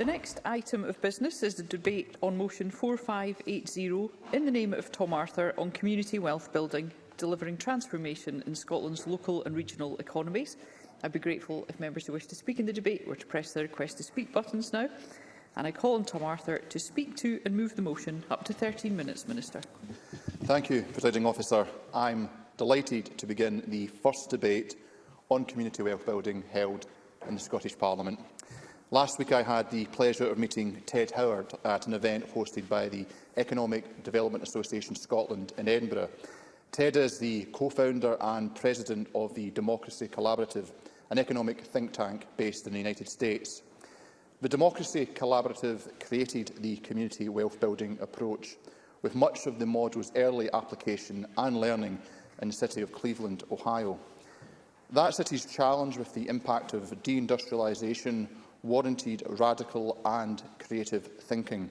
The next item of business is the debate on motion 4580 in the name of Tom Arthur on community wealth building, delivering transformation in Scotland's local and regional economies. I'd be grateful if members who wish to speak in the debate were to press the request to speak buttons now. And I call on Tom Arthur to speak to and move the motion. Up to 13 minutes, Minister. Thank you, Presiding Officer. I'm delighted to begin the first debate on community wealth building held in the Scottish Parliament. Last week I had the pleasure of meeting Ted Howard at an event hosted by the Economic Development Association Scotland in Edinburgh. Ted is the co-founder and president of the Democracy Collaborative, an economic think tank based in the United States. The Democracy Collaborative created the community wealth-building approach, with much of the model's early application and learning in the city of Cleveland, Ohio. That city's challenge with the impact of deindustrialization warranted radical and creative thinking.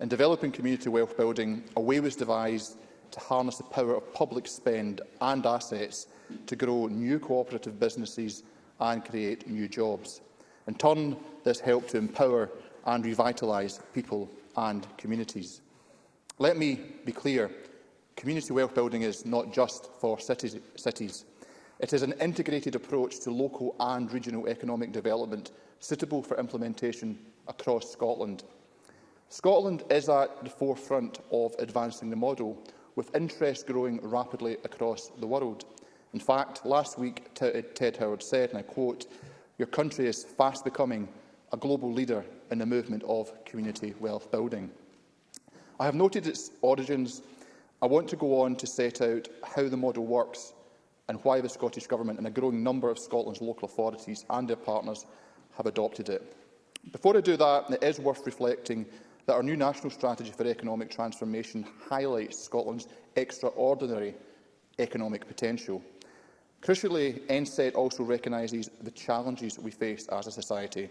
In developing community wealth building, a way was devised to harness the power of public spend and assets to grow new cooperative businesses and create new jobs. In turn, this helped to empower and revitalise people and communities. Let me be clear, community wealth building is not just for cities. It is an integrated approach to local and regional economic development suitable for implementation across Scotland. Scotland is at the forefront of advancing the model, with interest growing rapidly across the world. In fact, last week Ted Howard said, and I quote, your country is fast becoming a global leader in the movement of community wealth building. I have noted its origins. I want to go on to set out how the model works and why the Scottish Government and a growing number of Scotland's local authorities and their partners have adopted it. Before I do that, it is worth reflecting that our new National Strategy for Economic Transformation highlights Scotland's extraordinary economic potential. Crucially, NSET also recognises the challenges we face as a society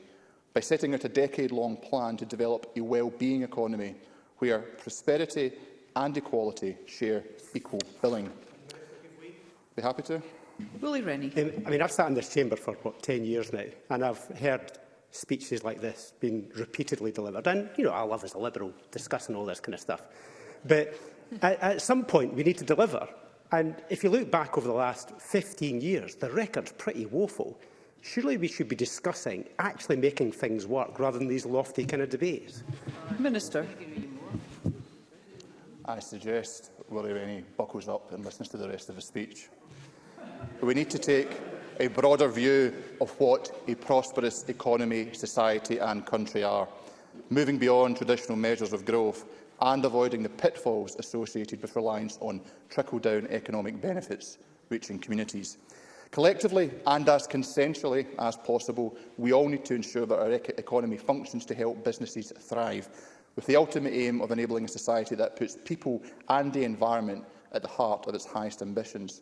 by setting out a decade-long plan to develop a well-being economy where prosperity and equality share equal billing. Be happy to? Willie Rennie. Um, I mean, I've sat in this chamber for, what, 10 years now, and I've heard speeches like this being repeatedly delivered. And, you know, I love as a Liberal discussing all this kind of stuff. But at, at some point, we need to deliver. And if you look back over the last 15 years, the record's pretty woeful. Surely we should be discussing actually making things work rather than these lofty kind of debates. Minister. I suggest Willie Rennie buckles up and listens to the rest of his speech we need to take a broader view of what a prosperous economy, society and country are, moving beyond traditional measures of growth and avoiding the pitfalls associated with reliance on trickle-down economic benefits reaching communities. Collectively and as consensually as possible, we all need to ensure that our ec economy functions to help businesses thrive, with the ultimate aim of enabling a society that puts people and the environment at the heart of its highest ambitions.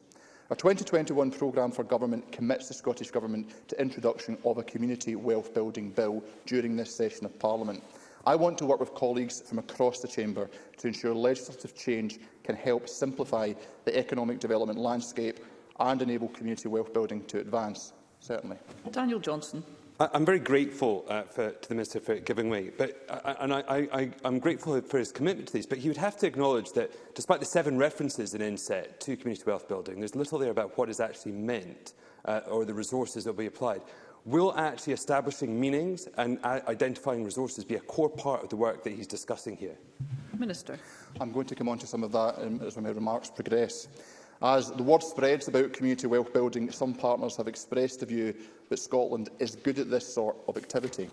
A 2021 programme for government commits the Scottish Government to introduction of a community wealth building bill during this session of Parliament. I want to work with colleagues from across the Chamber to ensure legislative change can help simplify the economic development landscape and enable community wealth building to advance. Certainly. Daniel Johnson. I, I'm very grateful uh, for, to the Minister for giving way, but, uh, uh and I, I, I'm grateful for his commitment to these, but he would have to acknowledge that despite the seven references in INSET to community wealth building, there's little there about what is actually meant uh, or the resources that will be applied. Will actually establishing meanings and uh, identifying resources be a core part of the work that he's discussing here? Minister. I'm going to come on to some of that um, as my remarks progress. As the word spreads about community wealth building, some partners have expressed the view that Scotland is good at this sort of activity.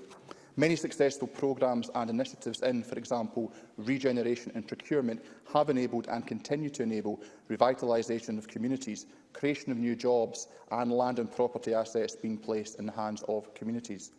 Many successful programmes and initiatives in, for example, regeneration and procurement, have enabled and continue to enable revitalisation of communities, creation of new jobs and land and property assets being placed in the hands of communities.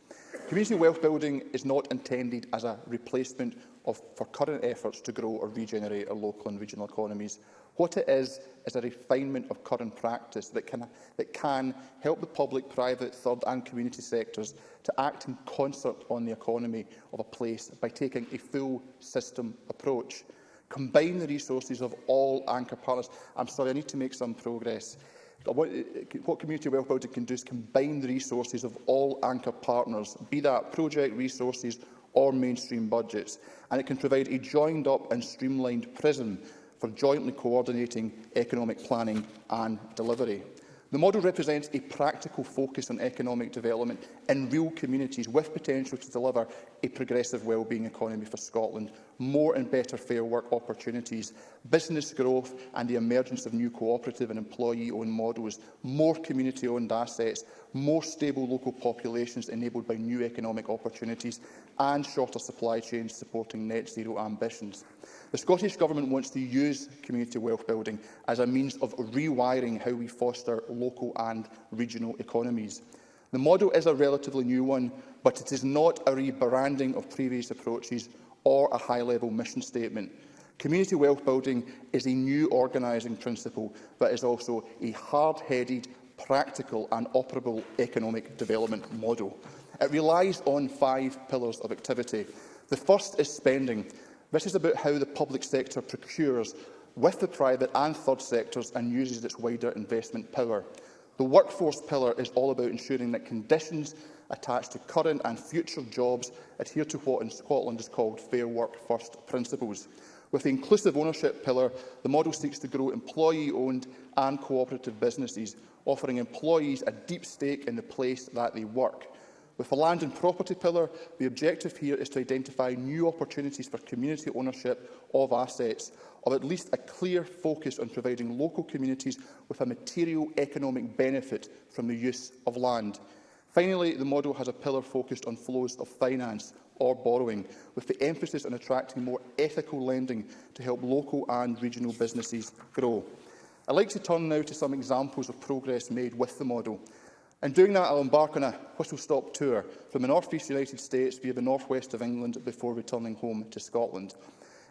Community wealth building is not intended as a replacement of, for current efforts to grow or regenerate our local and regional economies What it is is a refinement of current practice that can, that can help the public, private, third and community sectors to act in concert on the economy of a place by taking a full system approach. Combine the resources of all anchor partners. I'm sorry, I need to make some progress. What, what community wealth building can do is combine the resources of all anchor partners, be that project resources or mainstream budgets, and it can provide a joined-up and streamlined prism for jointly coordinating economic planning and delivery. The model represents a practical focus on economic development in real communities with potential to deliver a progressive wellbeing economy for Scotland, more and better fair work opportunities, business growth and the emergence of new cooperative and employee-owned models, more community-owned assets, more stable local populations enabled by new economic opportunities and shorter supply chains supporting net zero ambitions. The Scottish Government wants to use community wealth building as a means of rewiring how we foster local and regional economies. The model is a relatively new one, but it is not a rebranding of previous approaches or a high-level mission statement. Community wealth building is a new organising principle, but is also a hard-headed, practical and operable economic development model. It relies on five pillars of activity. The first is spending, This is about how the public sector procures with the private and third sectors and uses its wider investment power. The workforce pillar is all about ensuring that conditions attached to current and future jobs adhere to what in Scotland is called Fair Work First principles. With the inclusive ownership pillar, the model seeks to grow employee-owned and cooperative businesses, offering employees a deep stake in the place that they work. With the land and property pillar, the objective here is to identify new opportunities for community ownership of assets, of at least a clear focus on providing local communities with a material economic benefit from the use of land. Finally, the model has a pillar focused on flows of finance or borrowing, with the emphasis on attracting more ethical lending to help local and regional businesses grow. I'd like to turn now to some examples of progress made with the model. In doing that, I'll embark on a whistle-stop tour from the North northeast United States via the northwest of England before returning home to Scotland.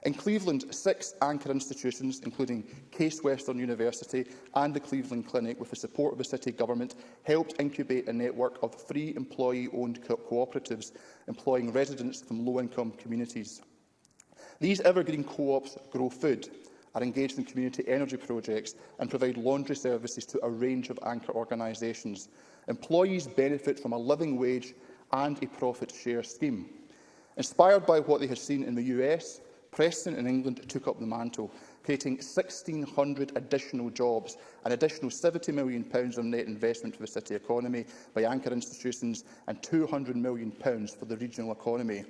In Cleveland, six anchor institutions, including Case Western University and the Cleveland Clinic, with the support of the City Government, helped incubate a network of three employee-owned co cooperatives employing residents from low-income communities. These evergreen co-ops grow food, are engaged in community energy projects and provide laundry services to a range of anchor organisations employees benefit from a living wage and a profit share scheme. Inspired by what they had seen in the US, Preston in England took up the mantle, creating 1,600 additional jobs, an additional £70 million of net investment for the city economy by anchor institutions and £200 million for the regional economy.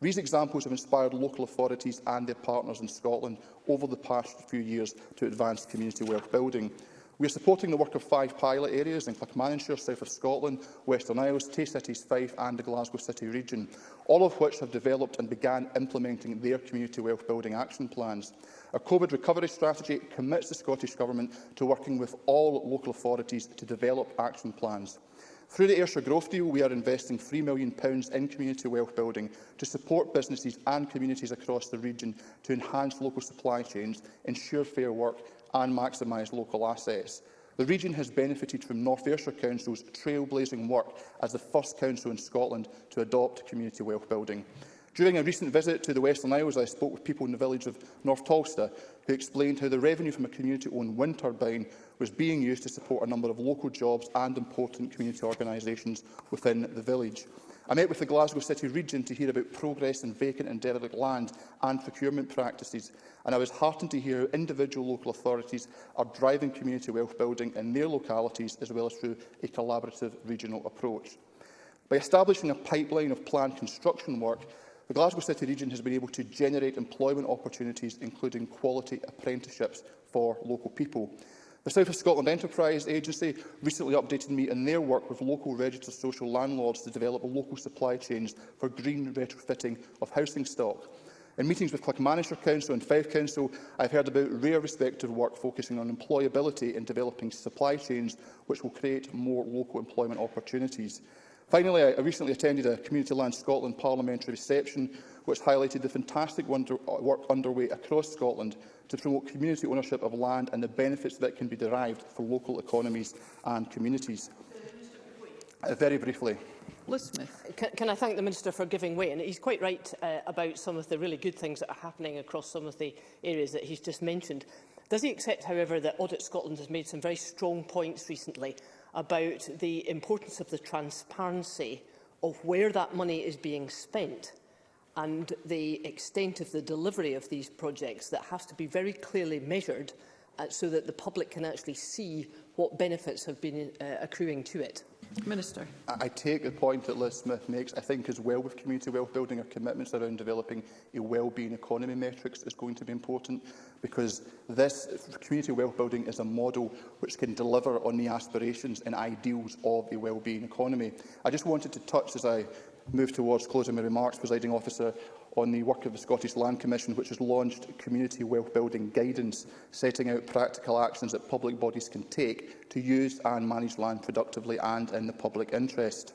These examples have inspired local authorities and their partners in Scotland over the past few years to advance community wealth building. We are supporting the work of five pilot areas in Clackmannanshire, south of Scotland, Western Isles, Tay Cities Fife and the Glasgow City region, all of which have developed and began implementing their community wealth building action plans. Our COVID recovery strategy commits the Scottish Government to working with all local authorities to develop action plans. Through the Ayrshire Growth Deal, we are investing £3 million in community wealth building to support businesses and communities across the region to enhance local supply chains, ensure fair work and maximise local assets. The region has benefited from North Ayrshire Council's trailblazing work as the first council in Scotland to adopt community wealth building. During a recent visit to the Western Isles, I spoke with people in the village of North Tolsta who explained how the revenue from a community-owned wind turbine was being used to support a number of local jobs and important community organisations within the village. I met with the Glasgow City Region to hear about progress in vacant and derelict land and procurement practices, and I was heartened to hear how individual local authorities are driving community wealth building in their localities as well as through a collaborative regional approach. By establishing a pipeline of planned construction work, the Glasgow City Region has been able to generate employment opportunities, including quality apprenticeships for local people. The South of Scotland Enterprise Agency recently updated me on their work with local registered social landlords to develop a local supply chains for green retrofitting of housing stock. In meetings with Clackmannshire Council and Fife Council, I've heard about rare respective work focusing on employability and developing supply chains which will create more local employment opportunities. Finally, I recently attended a Community Land Scotland parliamentary reception which highlighted the fantastic uh, work underway across Scotland to promote community ownership of land and the benefits that can be derived for local economies and communities. Uh, very briefly. Liz Smith. Can, can I thank the Minister for giving way? And he's quite right uh, about some of the really good things that are happening across some of the areas that he's just mentioned. Does he accept, however, that Audit Scotland has made some very strong points recently about the importance of the transparency of where that money is being spent and the extent of the delivery of these projects that has to be very clearly measured uh, so that the public can actually see what benefits have been uh, accruing to it. Minister. I take the point that Liz Smith makes. I think as well with community wealth building, our commitments around developing a well-being economy metrics is going to be important because this community wealth building is a model which can deliver on the aspirations and ideals of a well-being economy. I just wanted to touch, as I move towards closing my remarks, presiding officer, on the work of the Scottish Land Commission, which has launched community wealth building guidance, setting out practical actions that public bodies can take to use and manage land productively and in the public interest.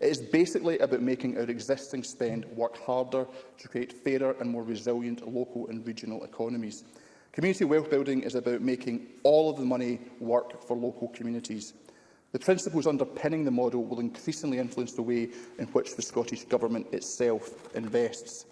It is basically about making our existing spend work harder to create fairer and more resilient local and regional economies. Community wealth building is about making all of the money work for local communities. The principles underpinning the model will increasingly influence the way in which the Scottish Government itself invests.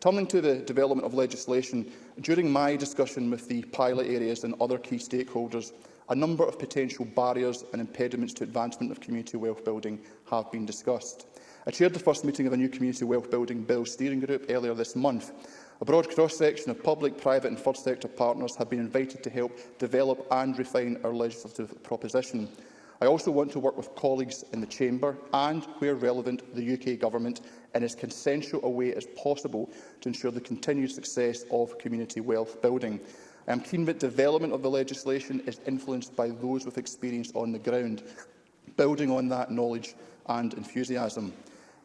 Turning to the development of legislation, during my discussion with the pilot areas and other key stakeholders, a number of potential barriers and impediments to advancement of community wealth building have been discussed. I chaired the first meeting of a new Community Wealth Building Bill Steering Group earlier this month. A broad cross-section of public, private and third sector partners have been invited to help develop and refine our legislative proposition. I also want to work with colleagues in the Chamber and, where relevant, the UK Government in as consensual a way as possible to ensure the continued success of community wealth building. I am keen that development of the legislation is influenced by those with experience on the ground, building on that knowledge and enthusiasm.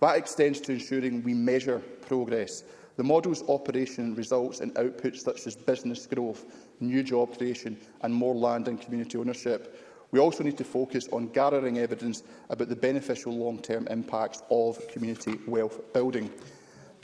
That extends to ensuring we measure progress. The model's operation results in outputs such as business growth, new job creation and more land and community ownership. We also need to focus on gathering evidence about the beneficial long-term impacts of community wealth building.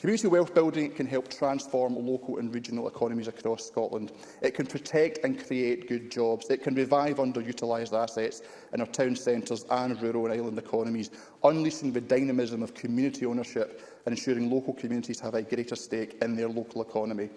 Community wealth building can help transform local and regional economies across Scotland. It can protect and create good jobs. It can revive underutilised assets in our town centres and rural and island economies, unleashing the dynamism of community ownership and ensuring local communities have a greater stake in their local economy.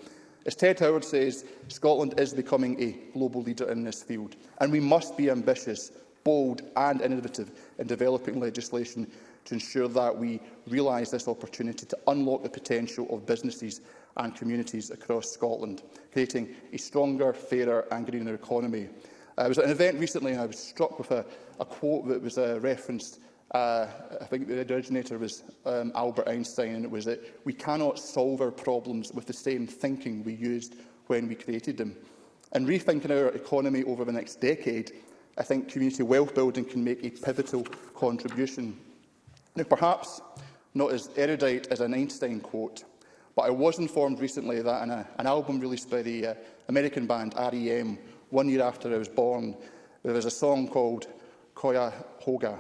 As Ted Howard says, Scotland is becoming a global leader in this field, and we must be ambitious, bold and innovative in developing legislation to ensure that we realise this opportunity to unlock the potential of businesses and communities across Scotland, creating a stronger, fairer and greener economy. Uh, I was at an event recently and I was struck with a, a quote that was uh, referenced Uh, I think the originator was um, Albert Einstein, and it was that we cannot solve our problems with the same thinking we used when we created them. And rethinking our economy over the next decade, I think community wealth building can make a pivotal contribution. Now, perhaps not as erudite as an Einstein quote, but I was informed recently that in a, uh, an album released by the uh, American band R.E.M. one year after I was born, there was a song called Koya Hoga,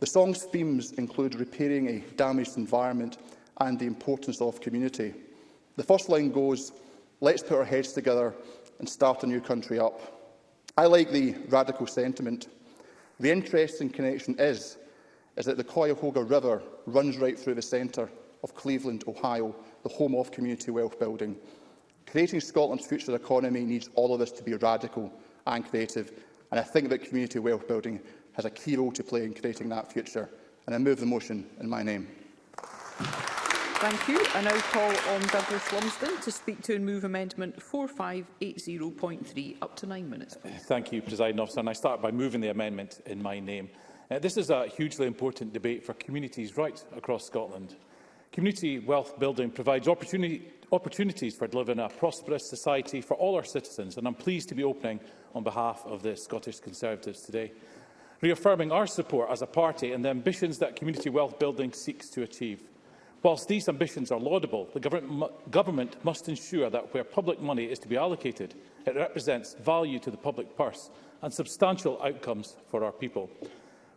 The song's themes include repairing a damaged environment and the importance of community. The first line goes, let's put our heads together and start a new country up. I like the radical sentiment. The interesting connection is, is that the Cuyahoga River runs right through the centre of Cleveland, Ohio, the home of community wealth building. Creating Scotland's future economy needs all of us to be radical and creative, and I think that community wealth building has a key role to play in creating that future. And I move the motion in my name. Thank you. I now call on Douglas Lumsden to speak to and move amendment 4580.3. Up to nine minutes. Please. Thank you, President Officer. And I start by moving the amendment in my name. Uh, this is a hugely important debate for communities right across Scotland. Community wealth building provides opportunity, opportunities for delivering a prosperous society for all our citizens, and I'm pleased to be opening on behalf of the Scottish Conservatives today reaffirming our support as a party and the ambitions that community wealth building seeks to achieve. Whilst these ambitions are laudable, the government, must ensure that where public money is to be allocated, it represents value to the public purse and substantial outcomes for our people.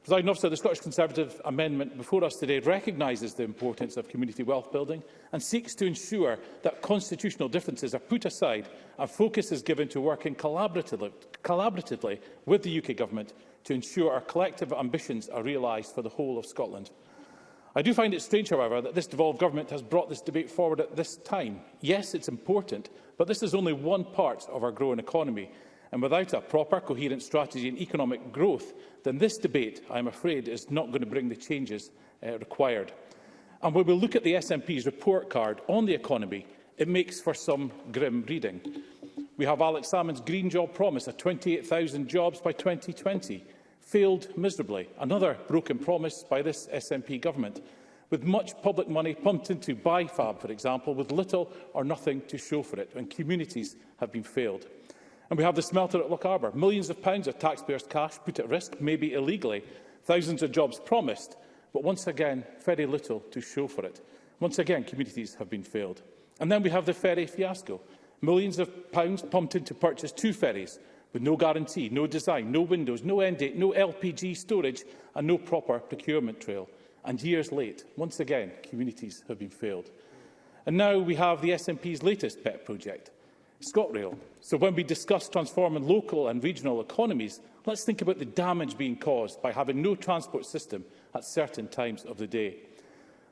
President Officer, the Scottish Conservative amendment before us today recognises the importance of community wealth building and seeks to ensure that constitutional differences are put aside and focus is given to working collaboratively, collaboratively with the UK Government to ensure our collective ambitions are realised for the whole of Scotland. I do find it strange, however, that this devolved government has brought this debate forward at this time. Yes, it's important, but this is only one part of our growing economy, and without a proper, coherent strategy in economic growth, then this debate, I'm afraid, is not going to bring the changes uh, required. And when we look at the SNP's report card on the economy, it makes for some grim reading. We have Alex Salmond's Green Job Promise of 28,000 jobs by 2020 failed miserably, another broken promise by this SNP government, with much public money pumped into BIFAB, for example, with little or nothing to show for it, and communities have been failed. And we have the smelter at Loch Arbour. Millions of pounds of taxpayers' cash put at risk, maybe illegally. Thousands of jobs promised, but once again, very little to show for it. Once again, communities have been failed. And then we have the ferry fiasco. Millions of pounds pumped into purchase two ferries, with no guarantee, no design, no windows, no end date, no LPG storage and no proper procurement trail. And years late, once again, communities have been failed. And now we have the SNP's latest pet project, ScotRail. So when we discuss transforming local and regional economies, let's think about the damage being caused by having no transport system at certain times of the day.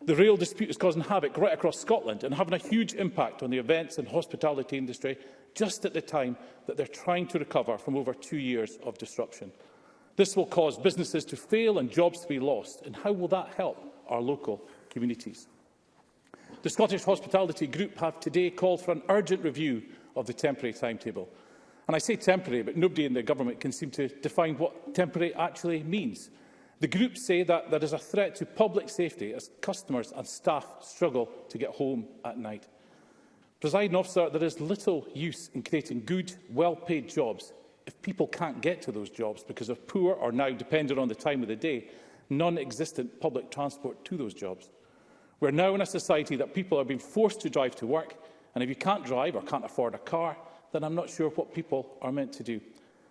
The rail dispute is causing havoc right across Scotland and having a huge impact on the events and hospitality industry just at the time that they're trying to recover from over two years of disruption. This will cause businesses to fail and jobs to be lost. And how will that help our local communities? The Scottish Hospitality Group have today called for an urgent review of the temporary timetable. And I say temporary, but nobody in the government can seem to define what temporary actually means. The group say that there is a threat to public safety as customers and staff struggle to get home at night. Presiding officer, there is little use in creating good, well-paid jobs if people can't get to those jobs because of poor or now, depending on the time of the day, non-existent public transport to those jobs. We're now in a society that people are being forced to drive to work, and if you can't drive or can't afford a car, then I'm not sure what people are meant to do.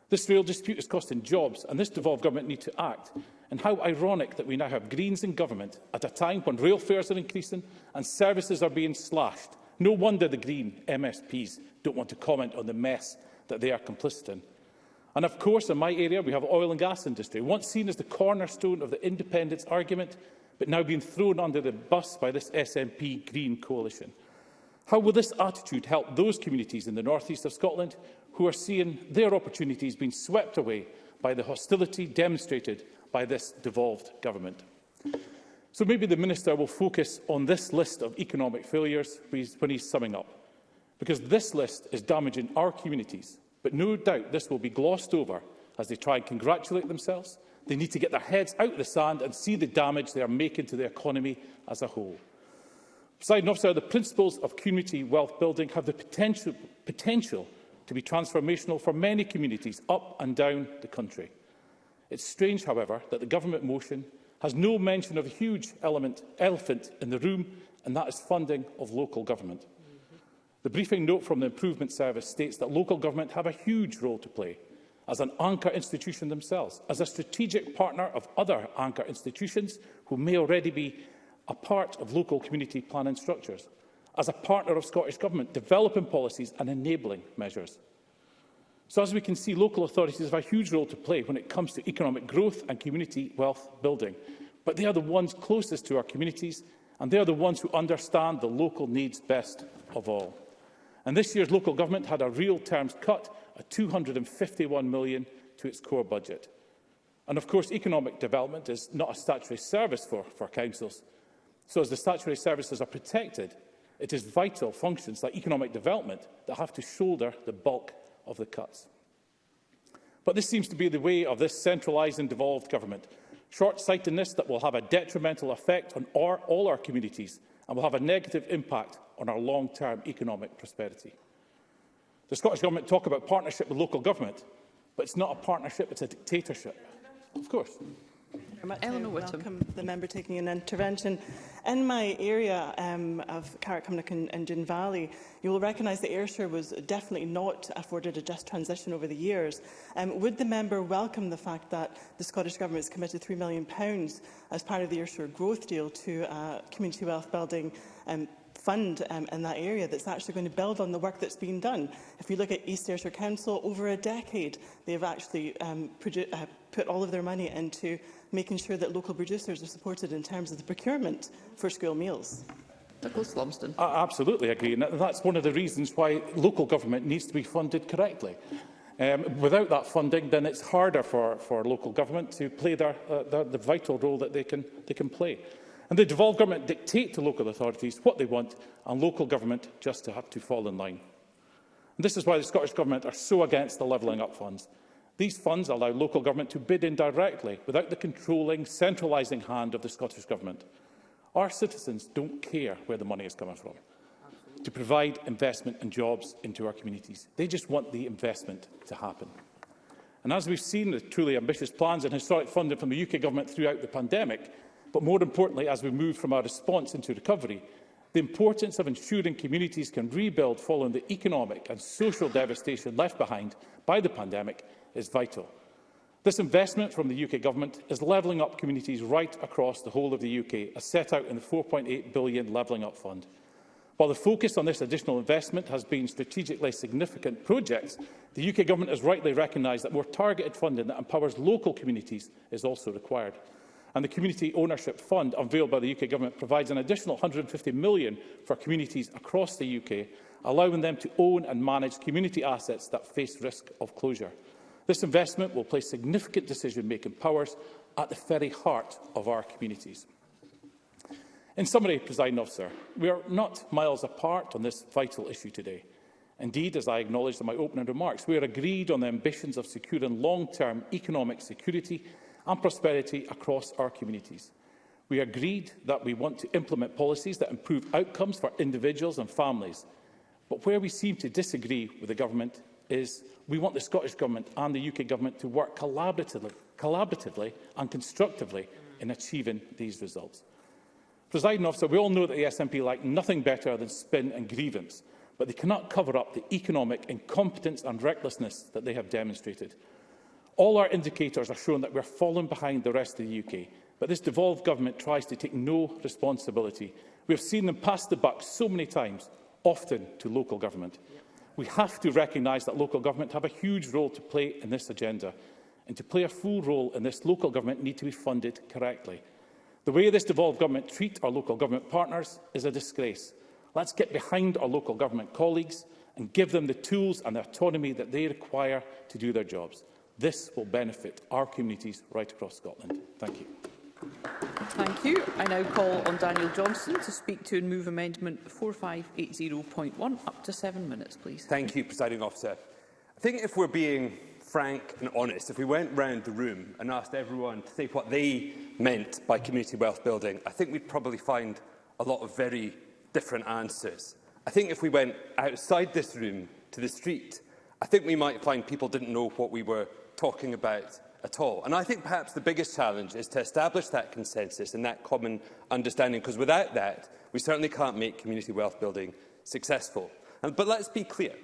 This real dispute is costing jobs, and this devolved government need to act. And how ironic that we now have Greens in government at a time when rail fares are increasing and services are being slashed. No wonder the Green MSPs don't want to comment on the mess that they are complicit in. And of course, in my area, we have oil and gas industry, once seen as the cornerstone of the independence argument, but now being thrown under the bus by this SNP Green coalition. How will this attitude help those communities in the northeast of Scotland who are seeing their opportunities being swept away by the hostility demonstrated by this devolved government? So maybe the Minister will focus on this list of economic failures when he's summing up, because this list is damaging our communities. But no doubt this will be glossed over as they try and congratulate themselves. They need to get their heads out of the sand and see the damage they are making to the economy as a whole. Besides, officer, the principles of community wealth building have the potential, potential to be transformational for many communities up and down the country. It's strange, however, that the government motion has no mention of a huge element, elephant in the room, and that is funding of local government. The briefing note from the Improvement Service states that local government have a huge role to play as an anchor institution themselves, as a strategic partner of other anchor institutions who may already be a part of local community planning structures, as a partner of Scottish Government, developing policies and enabling measures. So as we can see, local authorities have a huge role to play when it comes to economic growth and community wealth building. But they are the ones closest to our communities and they are the ones who understand the local needs best of all. And this year's local government had a real terms cut of 251 million to its core budget. And of course, economic development is not a statutory service for, for councils. So as the statutory services are protected, it is vital functions like economic development that have to shoulder the bulk of the cuts. But this seems to be the way of this centralised and devolved government. Short-sightedness that will have a detrimental effect on our, all our communities and will have a negative impact on our long-term economic prosperity. The Scottish Government talk about partnership with local government, but it's not a partnership, it's a dictatorship. Of course. Eleanor Whittam. Welcome the member taking an intervention. In my area um, of Carrickcumnock and, and Gin Valley, you will recognise that Ayrshire was definitely not afforded a just transition over the years. Um, would the member welcome the fact that the Scottish Government has committed £3 million as part of the Ayrshire Growth Deal to uh, community wealth building um, fund um, in that area that's actually going to build on the work that's been done. If you look at East Ayrshire Council, over a decade, they've actually um, produced uh, put all of their money into making sure that local producers are supported in terms of the procurement for school meals. Nicholas Lumsden. I absolutely agree. And that's one of the reasons why local government needs to be funded correctly. Um, without that funding, then it's harder for, for local government to play their, uh, their, the vital role that they can, they can play. And the devolved government dictate to local authorities what they want and local government just to have to fall in line. And this is why the Scottish Government are so against the Levelling Up funds. These funds allow local government to bid in directly without the controlling, centralising hand of the Scottish Government. Our citizens don't care where the money is coming from to provide investment and jobs into our communities. They just want the investment to happen. And as we've seen the truly ambitious plans and historic funding from the UK Government throughout the pandemic, but more importantly, as we move from our response into recovery, the importance of ensuring communities can rebuild following the economic and social devastation left behind by the pandemic is vital. This investment from the UK Government is levelling up communities right across the whole of the UK, as set out in the £4.8 billion Levelling Up Fund. While the focus on this additional investment has been strategically significant projects, the UK Government has rightly recognised that more targeted funding that empowers local communities is also required. And the Community Ownership Fund, unveiled by the UK Government, provides an additional £150 million for communities across the UK, allowing them to own and manage community assets that face risk of closure. This investment will place significant decision-making powers at the very heart of our communities. In summary, President Officer, we are not miles apart on this vital issue today. Indeed, as I acknowledged in my opening remarks, we are agreed on the ambitions of securing long-term economic security and prosperity across our communities. We agreed that we want to implement policies that improve outcomes for individuals and families. But where we seem to disagree with the government is we want the Scottish Government and the UK Government to work collaboratively, collaboratively and constructively in achieving these results. Presiding officer, we all know that the SNP like nothing better than spin and grievance, but they cannot cover up the economic incompetence and recklessness that they have demonstrated. All our indicators are showing that we are falling behind the rest of the UK, but this devolved government tries to take no responsibility. We have seen them pass the buck so many times, often to local government. Yeah we have to recognise that local government have a huge role to play in this agenda. And to play a full role in this, local government need to be funded correctly. The way this devolved government treat our local government partners is a disgrace. Let's get behind our local government colleagues and give them the tools and the autonomy that they require to do their jobs. This will benefit our communities right across Scotland. Thank you. Thank you. I now call on Daniel Johnson to speak to and move amendment 4580.1. Up to seven minutes, please. Thank you, Presiding Officer. I think if we're being frank and honest, if we went round the room and asked everyone to say what they meant by community wealth building, I think we'd probably find a lot of very different answers. I think if we went outside this room to the street, I think we might find people didn't know what we were talking about at all. And I think perhaps the biggest challenge is to establish that consensus and that common understanding, because without that, we certainly can't make community wealth building successful. And, um, but let's be clear.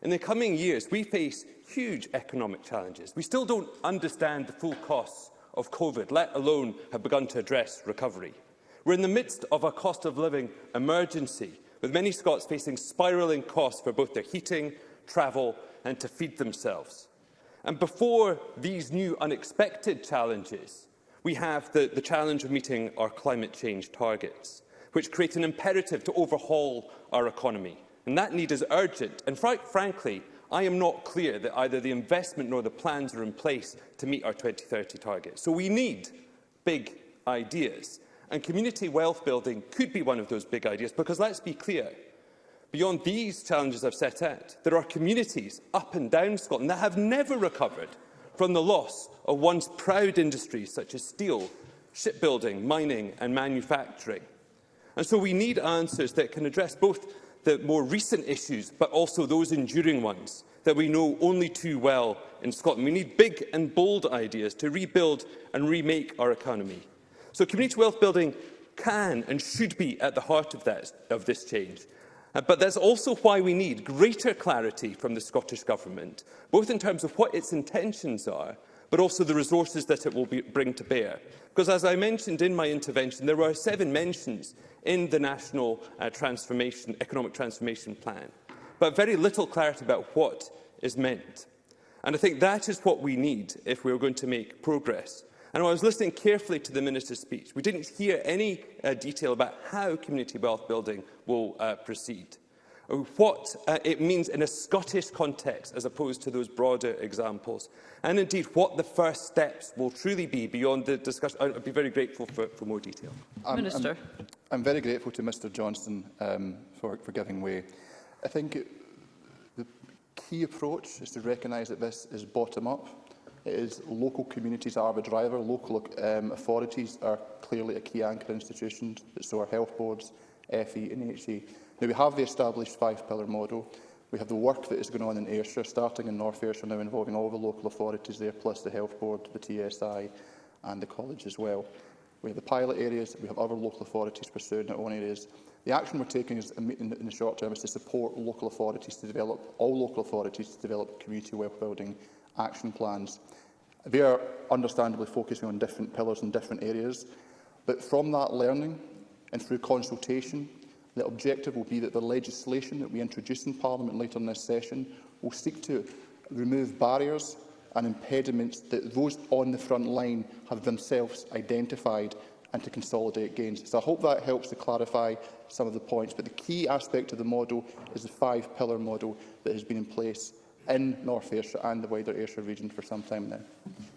In the coming years, we face huge economic challenges. We still don't understand the full costs of COVID, let alone have begun to address recovery. We're in the midst of a cost of living emergency, with many Scots facing spiralling costs for both their heating, travel and to feed themselves. And before these new unexpected challenges, we have the, the challenge of meeting our climate change targets, which create an imperative to overhaul our economy. And that need is urgent. And fr frankly, I am not clear that either the investment nor the plans are in place to meet our 2030 targets. So we need big ideas. And community wealth building could be one of those big ideas, because let's be clear, Beyond these challenges I've set out, there are communities up and down Scotland that have never recovered from the loss of once proud industries such as steel, shipbuilding, mining and manufacturing. And so we need answers that can address both the more recent issues but also those enduring ones that we know only too well in Scotland. We need big and bold ideas to rebuild and remake our economy. So community wealth building can and should be at the heart of, that, of this change. Uh, but that's also why we need greater clarity from the Scottish Government, both in terms of what its intentions are, but also the resources that it will be, bring to bear. Because as I mentioned in my intervention, there were seven mentions in the National uh, transformation, Economic Transformation Plan, but very little clarity about what is meant. And I think that is what we need if we are going to make progress And I was listening carefully to the Minister's speech, we didn't hear any uh, detail about how community wealth building will uh, proceed, or uh, what uh, it means in a Scottish context as opposed to those broader examples, and indeed what the first steps will truly be beyond the discussion. I'd be very grateful for, for more detail. I'm, um, um, Minister. I'm, I'm very grateful to Mr Johnston um, for, for giving way. I think it, the key approach is to recognise that this is bottom-up It is local communities are the driver. Local um, authorities are clearly a key anchor institution, so are health boards, FE and HE. Now, we have the established five-pillar model. We have the work that is going on in Ayrshire, starting in North Ayrshire now, involving all the local authorities there, plus the health board, the TSI and the college as well. We have the pilot areas, we have other local authorities pursuing their own areas. The action we're taking is, in, in the short term is to support local authorities to develop, all local authorities to develop community wealth building action plans. They are understandably focusing on different pillars and different areas, but from that learning and through consultation, the objective will be that the legislation that we introduce in Parliament later in this session will seek to remove barriers and impediments that those on the front line have themselves identified and to consolidate gains. So I hope that helps to clarify some of the points. But the key aspect of the model is the five-pillar model that has been in place in North Ayrshire and the wider Ayrshire region for some time now.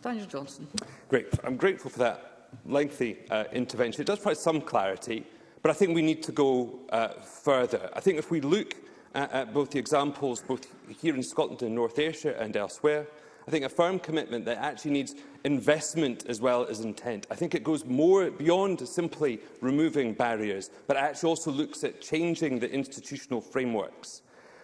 Daniel Johnson. Great. I'm grateful for that lengthy uh, intervention. It does provide some clarity, but I think we need to go uh, further. I think if we look at, at both the examples, both here in Scotland and North Ayrshire and elsewhere, I think a firm commitment that actually needs investment as well as intent. I think it goes more beyond simply removing barriers, but actually also looks at changing the institutional frameworks.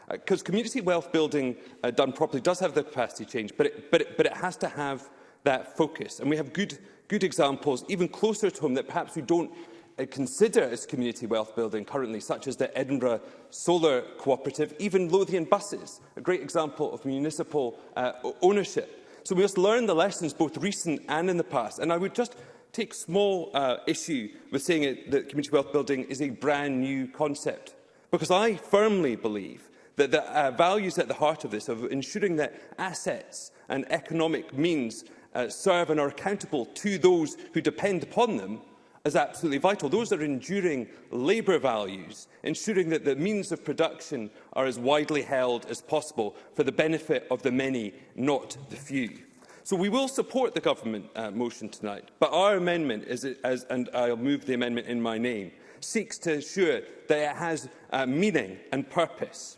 Because uh, community wealth building uh, done properly does have the capacity change, but it, but, it, but it has to have that focus. And we have good, good examples, even closer to home, that perhaps we don't uh, consider as community wealth building currently, such as the Edinburgh Solar Cooperative, even Lothian buses, a great example of municipal uh, ownership. So we must learn the lessons both recent and in the past. And I would just take small uh, issue with saying it, that community wealth building is a brand new concept. Because I firmly believe that the uh, values at the heart of this, of ensuring that assets and economic means uh, serve and are accountable to those who depend upon them, is absolutely vital. Those are enduring labour values, ensuring that the means of production are as widely held as possible for the benefit of the many, not the few. So we will support the government uh, motion tonight, but our amendment, is, as, and I'll move the amendment in my name, seeks to ensure that it has uh, meaning and purpose.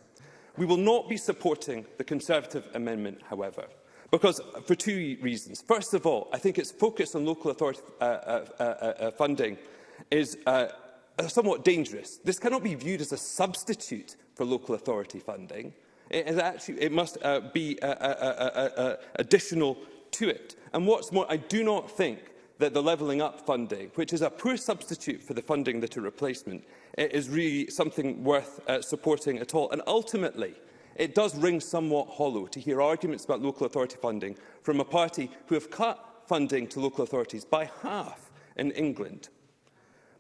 We will not be supporting the Conservative amendment, however, because for two reasons. First of all, I think its focus on local authority uh, uh, uh, uh, funding is uh, uh somewhat dangerous. This cannot be viewed as a substitute for local authority funding. It, is actually, it must uh, be uh, uh, uh, uh, uh additional to it. And what's more, I do not think that the Levelling Up funding, which is a poor substitute for the funding that a replacement, it is really something worth uh, supporting at all. And ultimately, it does ring somewhat hollow to hear arguments about local authority funding from a party who have cut funding to local authorities by half in England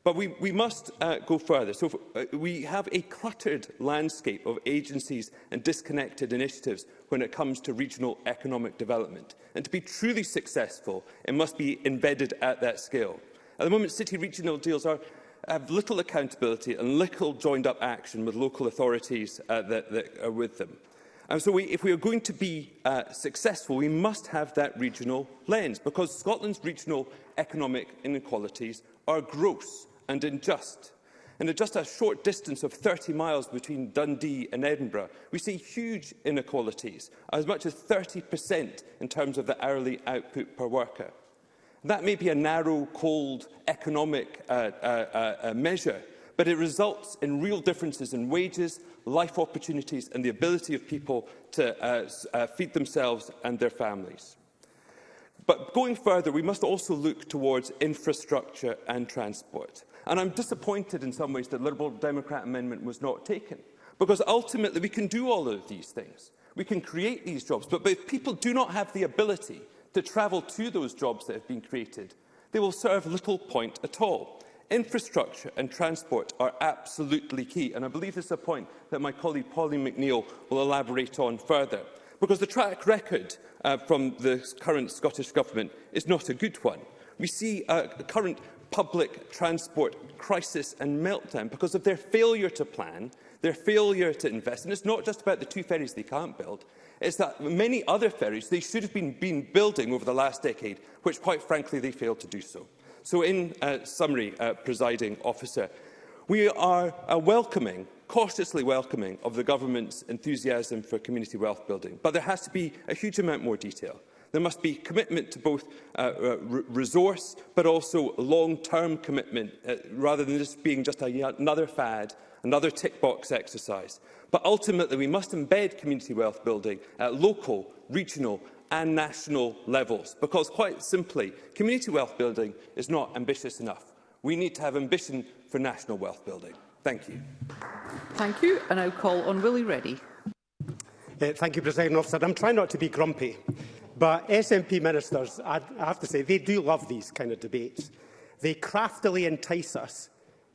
But we, we must uh, go further. So uh, we have a cluttered landscape of agencies and disconnected initiatives when it comes to regional economic development. And to be truly successful, it must be embedded at that scale. At the moment, city regional deals are, have little accountability and little joined-up action with local authorities uh, that, that are with them. And so we, if we are going to be uh, successful, we must have that regional lens, because Scotland's regional economic inequalities are gross and in Just. in just a short distance of 30 miles between Dundee and Edinburgh, we see huge inequalities, as much as 30% in terms of the hourly output per worker. That may be a narrow, cold economic uh, uh, uh, uh, measure, but it results in real differences in wages, life opportunities and the ability of people to uh, uh, feed themselves and their families. But going further, we must also look towards infrastructure and transport. And I'm disappointed in some ways that the Liberal Democrat amendment was not taken, because ultimately we can do all of these things. We can create these jobs, but, if people do not have the ability to travel to those jobs that have been created, they will serve little point at all. Infrastructure and transport are absolutely key, and I believe this is a point that my colleague Pauline McNeill will elaborate on further, because the track record uh, from the current Scottish Government is not a good one. We see a uh, current public transport crisis and meltdown because of their failure to plan, their failure to invest. And it's not just about the two ferries they can't build, it's that many other ferries they should have been, been building over the last decade, which quite frankly they failed to do so. So in uh, summary, uh, presiding officer, we are uh, welcoming cautiously welcoming of the government's enthusiasm for community wealth building, but there has to be a huge amount more detail. There must be commitment to both uh, uh, resource but also long-term commitment, uh, rather than just being just a, another fad, another tick-box exercise. But ultimately, we must embed community wealth building at local, regional and national levels, because quite simply, community wealth building is not ambitious enough. We need to have ambition for national wealth building. Thank you. Thank you. And I'll call on Willie Reddy. Uh, thank you, President Officer. I'm trying not to be grumpy, But SNP ministers, I have to say, they do love these kind of debates. They craftily entice us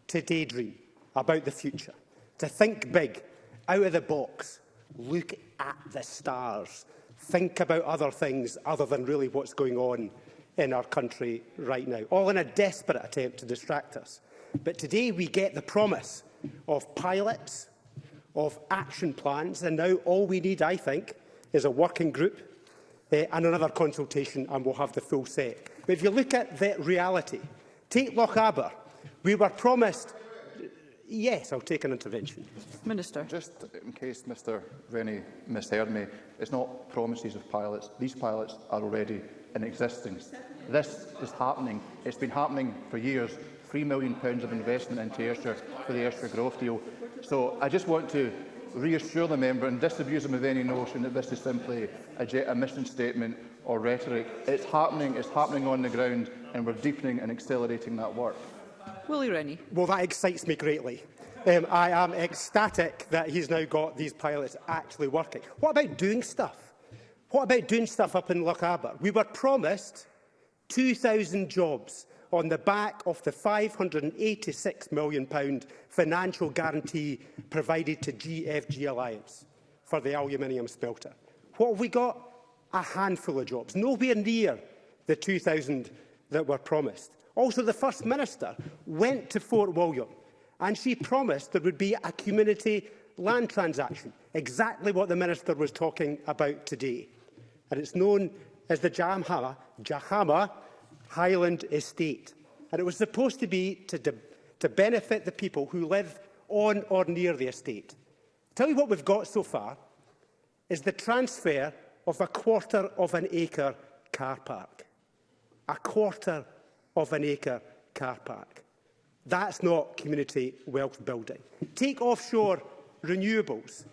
to daydream about the future, to think big, out of the box, look at the stars, think about other things other than really what's going on in our country right now, all in a desperate attempt to distract us. But today we get the promise of pilots, of action plans, and now all we need, I think, is a working group uh, and another consultation and we'll have the full set. But if you look at the reality, take Loch Aber. We were promised... Yes, I'll take an intervention. Minister. Just in case Mr Rennie misheard me, it's not promises of pilots. These pilots are already in existence. This is happening. It's been happening for years. £3 million of investment into Ayrshire for the Ayrshire Growth Deal. So I just want to reassure the member and disabuse him of any notion that this is simply a, a mission statement or rhetoric. It's happening, it's happening on the ground, and we're deepening and accelerating that work. Willie Rennie. Well, that excites me greatly. Um, I am ecstatic that he's now got these pilots actually working. What about doing stuff? What about doing stuff up in Lochaber? We were promised 2,000 jobs on the back of the £586 million financial guarantee provided to GFG Alliance for the aluminium smelter. What have we got? A handful of jobs, nowhere near the 2,000 that were promised. Also, the First Minister went to Fort William and she promised there would be a community land transaction, exactly what the Minister was talking about today. And it's known as the Jahama, Jahama Highland Estate, and it was supposed to be to, to benefit the people who live on or near the estate. Tell you what we've got so far is the transfer of a quarter of an acre car park. A quarter of an acre car park. That's not community wealth building. Take offshore renewables.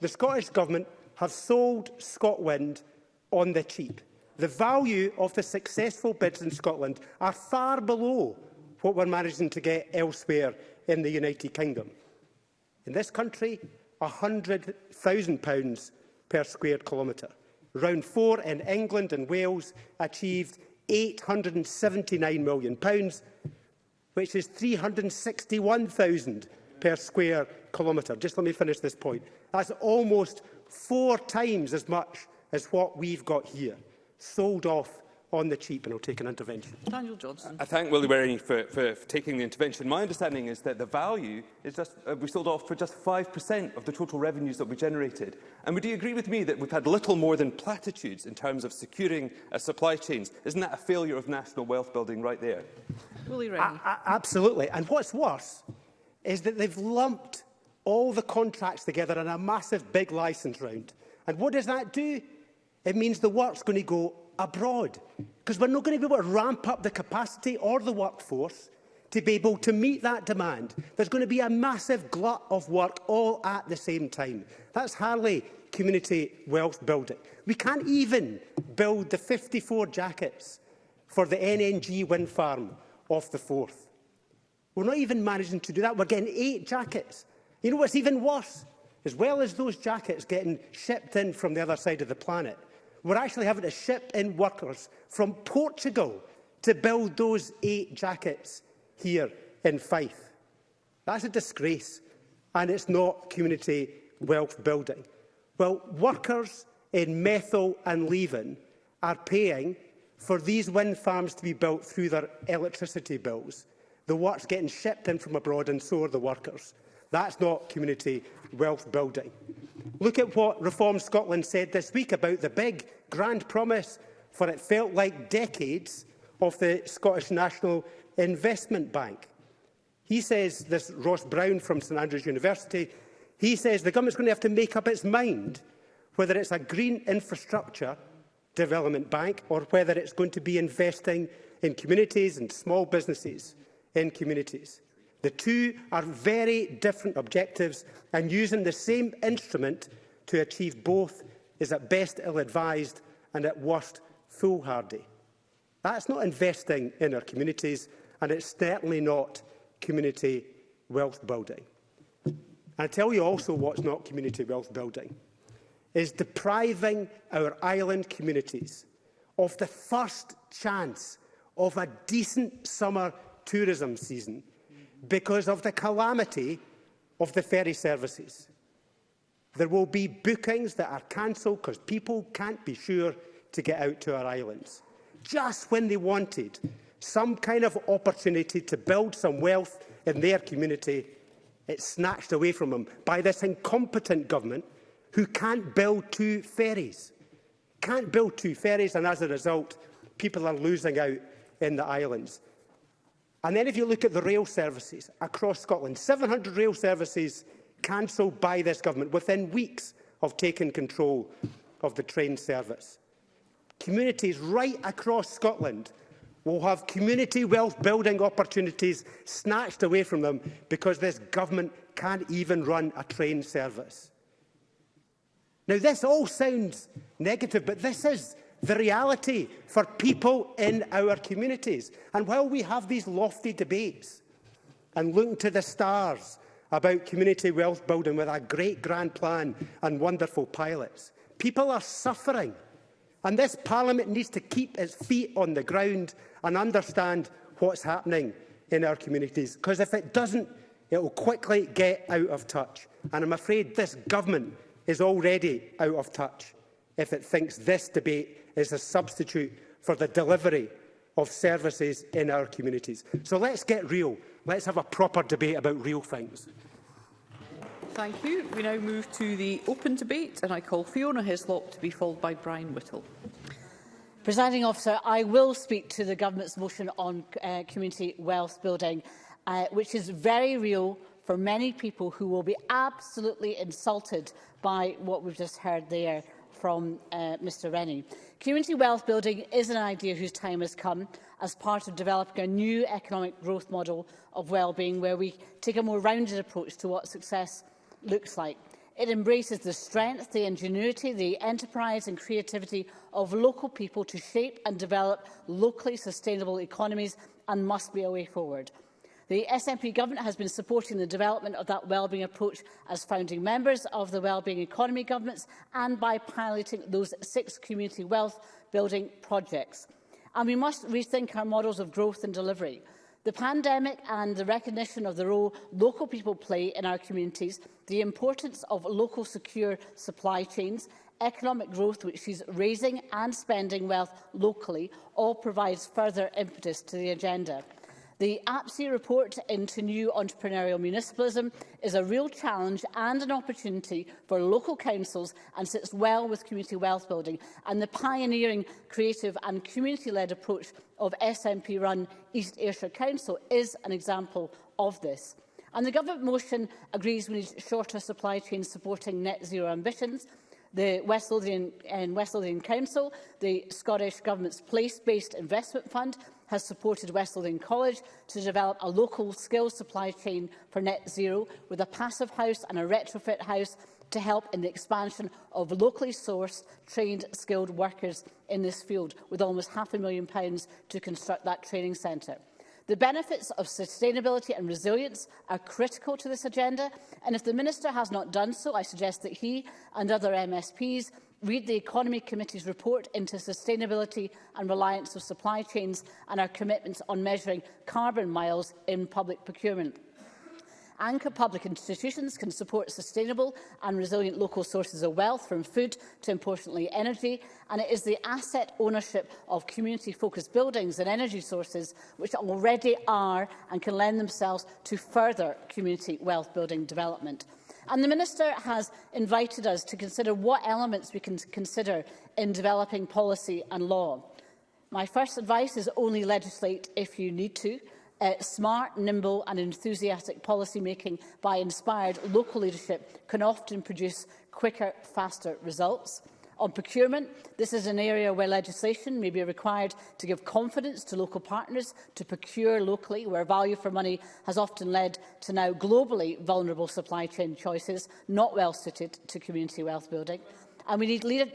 The Scottish Government have sold ScotWind on the cheap the value of the successful bids in Scotland are far below what we're managing to get elsewhere in the United Kingdom. In this country, £100,000 per square kilometre. Round four in England and Wales achieved £879 million, which is £361,000 per square kilometre. Just let me finish this point. That's almost four times as much as what we've got here sold off on the cheap, and will take an intervention. Daniel Johnson. I thank Willie Waring for, for, for taking the intervention. My understanding is that the value is just, uh, we sold off for just 5% of the total revenues that we generated. And would you agree with me that we've had little more than platitudes in terms of securing uh, supply chains? Isn't that a failure of national wealth building right there? Willie Waring. Absolutely. And what's worse is that they've lumped all the contracts together in a massive big licence round. And what does that do? It means the work's going to go abroad because we're not going to be able to ramp up the capacity or the workforce to be able to meet that demand. There's going to be a massive glut of work all at the same time. That's hardly community wealth building. We can't even build the 54 jackets for the NNG wind farm off the 4th. We're not even managing to do that. We're getting eight jackets. You know what's even worse? As well as those jackets getting shipped in from the other side of the planet, we're actually having to ship in workers from Portugal to build those eight jackets here in Fife. That's a disgrace, and it's not community wealth building. Well, workers in Methyl and Leven are paying for these wind farms to be built through their electricity bills. The work's getting shipped in from abroad, and so are the workers. That's not community wealth building. Look at what Reform Scotland said this week about the big, grand promise for it felt like decades of the Scottish National Investment Bank. He says, this Ross Brown from St Andrews University, he says the government's going to have to make up its mind whether it's a green infrastructure development bank or whether it's going to be investing in communities and small businesses in communities. The two are very different objectives, and using the same instrument to achieve both is at best ill-advised and at worst foolhardy. That's not investing in our communities, and it's certainly not community wealth building. And I tell you also what's not community wealth building is depriving our island communities of the first chance of a decent summer tourism season because of the calamity of the ferry services. There will be bookings that are cancelled because people can't be sure to get out to our islands. Just when they wanted some kind of opportunity to build some wealth in their community, it's snatched away from them by this incompetent government who can't build two ferries. Can't build two ferries and as a result, people are losing out in the islands. And then if you look at the rail services across Scotland, 700 rail services cancelled by this government within weeks of taking control of the train service. Communities right across Scotland will have community wealth building opportunities snatched away from them because this government can't even run a train service. Now, this all sounds negative, but this is the reality for people in our communities. And while we have these lofty debates and look to the stars about community wealth building with a great grand plan and wonderful pilots, people are suffering. And this Parliament needs to keep its feet on the ground and understand what's happening in our communities. Because if it doesn't, it will quickly get out of touch. And I'm afraid this government is already out of touch if it thinks this debate is a substitute for the delivery of services in our communities. So let's get real. Let's have a proper debate about real things. Thank you. We now move to the open debate and I call Fiona Hislop to be followed by Brian Whittle. Presiding officer, I will speak to the government's motion on uh, community wealth building, uh, which is very real for many people who will be absolutely insulted by what we've just heard there from uh, Mr Rennie. Community wealth building is an idea whose time has come as part of developing a new economic growth model of well-being where we take a more rounded approach to what success looks like. It embraces the strength, the ingenuity, the enterprise and creativity of local people to shape and develop locally sustainable economies and must be a way forward. The SNP Government has been supporting the development of that wellbeing approach as founding members of the Wellbeing Economy Governments and by piloting those six community wealth building projects. And we must rethink our models of growth and delivery. The pandemic and the recognition of the role local people play in our communities, the importance of local secure supply chains, economic growth which is raising and spending wealth locally, all provides further impetus to the agenda. The APSI report into new entrepreneurial municipalism is a real challenge and an opportunity for local councils and sits well with community wealth building and the pioneering, creative and community-led approach of SNP-run East Ayrshire Council is an example of this. And the government motion agrees we need shorter supply chains supporting net zero ambitions, the West Lothian, and um, West Lothian Council, the Scottish Government's place-based investment fund, has supported West Lothian College to develop a local skills supply chain for net zero with a passive house and a retrofit house to help in the expansion of locally sourced, trained, skilled workers in this field, with almost half a million pounds to construct that training centre. The benefits of sustainability and resilience are critical to this agenda, and if the Minister has not done so, I suggest that he and other MSPs read the Economy Committee's report into sustainability and reliance of supply chains and our commitments on measuring carbon miles in public procurement. Anchor public institutions can support sustainable and resilient local sources of wealth, from food to, importantly, energy, and it is the asset ownership of community-focused buildings and energy sources which already are and can lend themselves to further community wealth building development. And the Minister has invited us to consider what elements we can consider in developing policy and law. My first advice is only legislate if you need to uh, smart, nimble and enthusiastic policy-making by inspired local leadership can often produce quicker, faster results. On procurement, this is an area where legislation may be required to give confidence to local partners to procure locally, where value for money has often led to now globally vulnerable supply chain choices not well suited to community wealth building. And we need leader,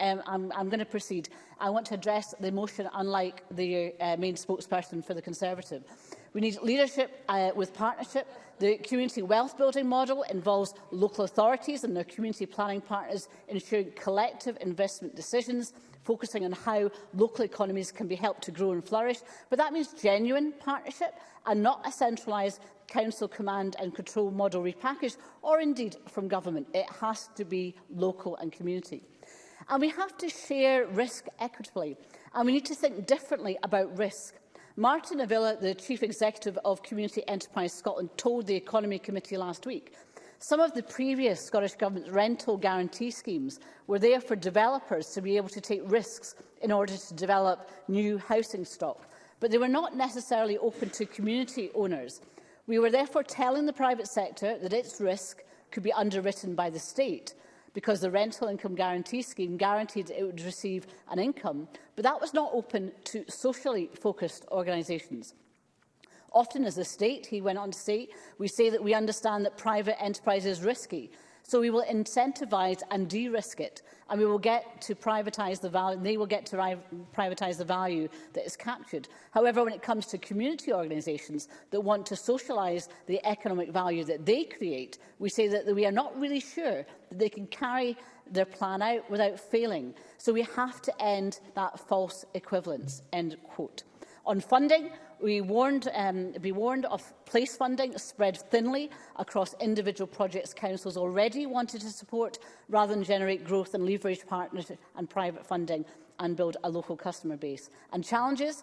um, I'm, I'm going to proceed. I want to address the motion unlike the uh, main spokesperson for the Conservative. We need leadership uh, with partnership. The community wealth building model involves local authorities and their community planning partners ensuring collective investment decisions focusing on how local economies can be helped to grow and flourish. But that means genuine partnership and not a centralised council command and control model repackaged or indeed from government. It has to be local and community. And we have to share risk equitably. And we need to think differently about risk. Martin Avila, the Chief Executive of Community Enterprise Scotland, told the Economy Committee last week some of the previous Scottish Government's rental guarantee schemes were there for developers to be able to take risks in order to develop new housing stock, but they were not necessarily open to community owners. We were therefore telling the private sector that its risk could be underwritten by the state, because the rental income guarantee scheme guaranteed it would receive an income, but that was not open to socially focused organisations. Often as a state, he went on to say, we say that we understand that private enterprise is risky, So we will incentivise and de-risk it, and we will get to privatise the value. They will get to privatise the value that is captured. However, when it comes to community organisations that want to socialise the economic value that they create, we say that we are not really sure that they can carry their plan out without failing. So we have to end that false equivalence. End quote. On funding, we warned, um, be warned of place funding spread thinly across individual projects councils already wanted to support rather than generate growth and leverage partners and private funding and build a local customer base. And challenges,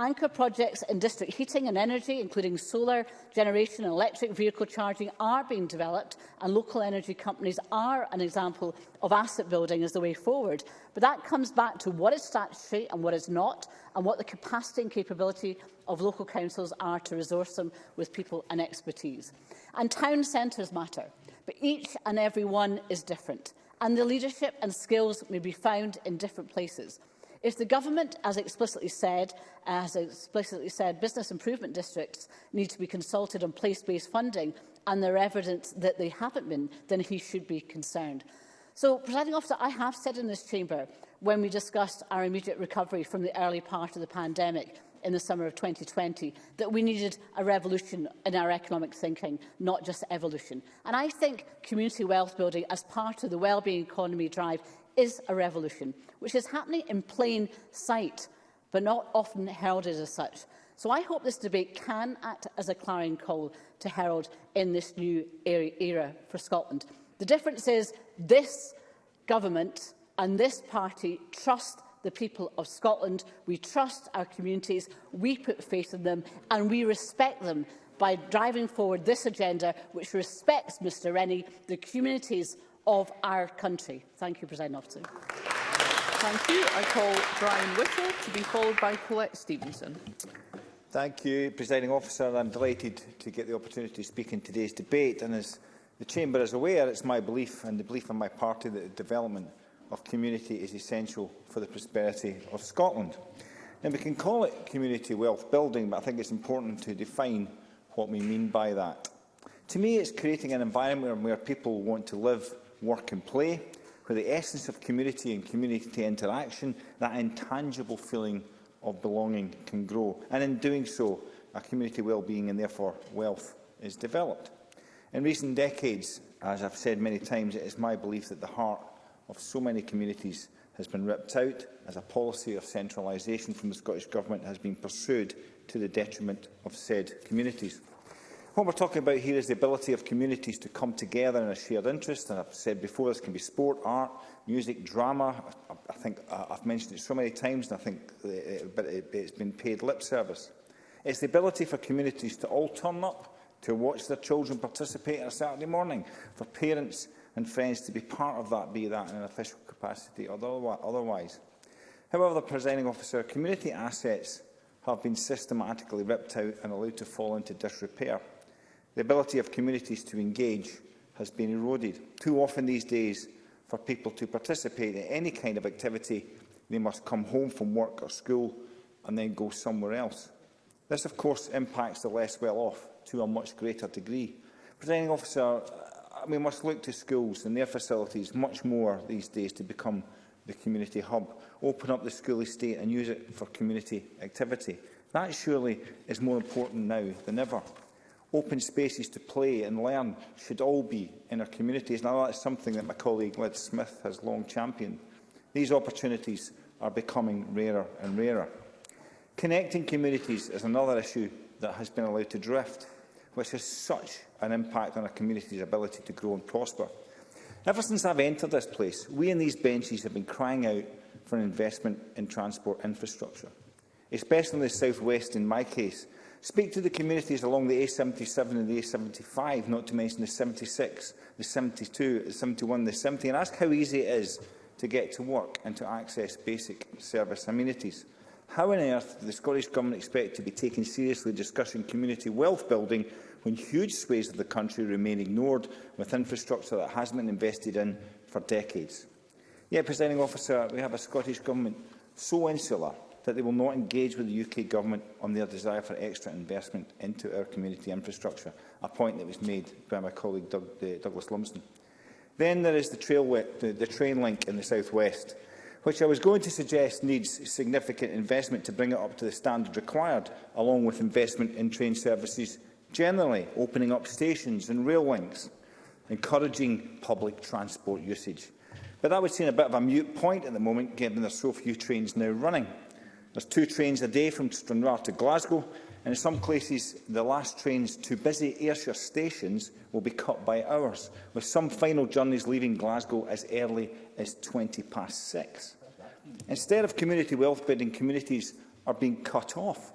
Anchor projects in district heating and energy, including solar generation and electric vehicle charging, are being developed, and local energy companies are an example of asset building as the way forward. But that comes back to what is statutory and what is not, and what the capacity and capability of local councils are to resource them with people and expertise. And town centres matter, but each and every one is different, and the leadership and skills may be found in different places. If the government, as explicitly said, uh, as explicitly said, business improvement districts need to be consulted on place-based funding and there evidence that they haven't been, then he should be concerned. So, presiding officer, I have said in this chamber when we discussed our immediate recovery from the early part of the pandemic in the summer of 2020 that we needed a revolution in our economic thinking, not just evolution. And I think community wealth building as part of the wellbeing economy drive is a revolution, which is happening in plain sight, but not often heralded as such. So I hope this debate can act as a clarion call to herald in this new era for Scotland. The difference is this government and this party trust the people of Scotland. We trust our communities, we put faith in them and we respect them by driving forward this agenda which respects Mr Rennie, the communities of our country. Thank you, President Officer. Thank you. I call Brian Whittle to be followed by Colette Stevenson. Thank you, Presiding Officer. I'm delighted to get the opportunity to speak in today's debate. And as the Chamber is aware, it's my belief and the belief of my party that the development of community is essential for the prosperity of Scotland. Now, we can call it community wealth building, but I think it's important to define what we mean by that. To me, it's creating an environment where people want to live, work and play, where the essence of community and community interaction, that intangible feeling of belonging can grow. And in doing so, a community well-being and therefore wealth is developed. In recent decades, as I've said many times, it is my belief that the heart of so many communities has been ripped out as a policy of centralisation from the Scottish Government has been pursued to the detriment of said communities. What we're talking about here is the ability of communities to come together in a shared interest. And I've said before, this can be sport, art, music, drama. I, I think uh, I've mentioned it so many times, and I think it, uh, it, it, it's been paid lip service. It's the ability for communities to all turn up, to watch their children participate on a Saturday morning, for parents and friends to be part of that, be that in an official capacity or otherwise. However, the presiding officer, community assets have been systematically ripped out and allowed to fall into disrepair. The ability of communities to engage has been eroded. Too often these days, for people to participate in any kind of activity, they must come home from work or school and then go somewhere else. This, of course, impacts the less well-off to a much greater degree. Presenting officer, uh, we must look to schools and their facilities much more these days to become the community hub, open up the school estate and use it for community activity. That surely is more important now than ever open spaces to play and learn should all be in our communities. And that is something that my colleague Liz Smith has long championed. These opportunities are becoming rarer and rarer. Connecting communities is another issue that has been allowed to drift, which has such an impact on a community's ability to grow and prosper. Ever since I've entered this place, we in these benches have been crying out for an investment in transport infrastructure, especially in the south west in my case, Speak to the communities along the A77 and the A75, not to mention the 76, the 72, the 71, the 70, and ask how easy it is to get to work and to access basic service amenities. How on earth do the Scottish Government expect to be taken seriously discussing community wealth building when huge swathes of the country remain ignored with infrastructure that has been invested in for decades? Yet, yeah, Presiding Officer, we have a Scottish Government so insular that they will not engage with the UK Government on their desire for extra investment into our community infrastructure, a point that was made by my colleague Doug, uh, Douglas Lumsden. Then there is the, trail, the, the train link in the South West, which I was going to suggest needs significant investment to bring it up to the standard required, along with investment in train services generally, opening up stations and rail links, encouraging public transport usage. But that would seem a bit of a mute point at the moment, given there are so few trains now running. There's two trains a day from Stranraer to Glasgow, and in some places the last trains to busy Ayrshire stations will be cut by hours, with some final journeys leaving Glasgow as early as 20 past six. Instead of community wealth building, communities are being cut off.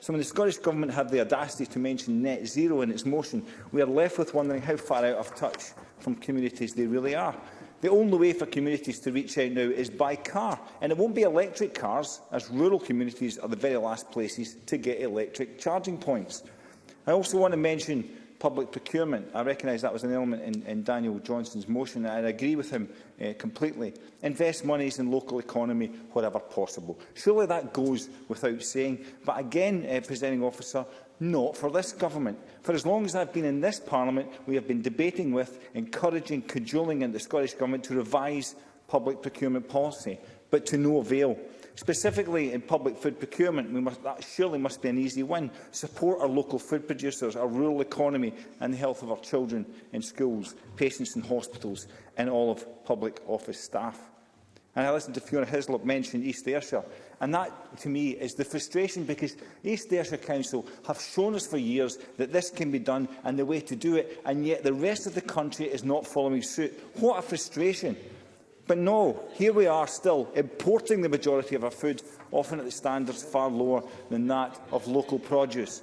So when the Scottish Government have the audacity to mention net zero in its motion, we are left with wondering how far out of touch from communities they really are. The only way for communities to reach out now is by car, and it won't be electric cars, as rural communities are the very last places to get electric charging points. I also want to mention public procurement. I recognise that was an element in, in Daniel Johnson's motion, and I agree with him uh, completely. Invest monies in local economy wherever possible. Surely that goes without saying. But again, uh, eh, presenting officer, Not for this government. For as long as I've been in this parliament, we have been debating with, encouraging, cajoling in the Scottish government to revise public procurement policy, but to no avail. Specifically in public food procurement, we must, that surely must be an easy win. Support our local food producers, our rural economy and the health of our children in schools, patients in hospitals and all of public office staff. And I listened to Fiona Hislop mention East Ayrshire. And that, to me, is the frustration because East Ayrshire Council have shown us for years that this can be done and the way to do it, and yet the rest of the country is not following suit. What a frustration. But no, here we are still importing the majority of our food, often at the standards far lower than that of local produce.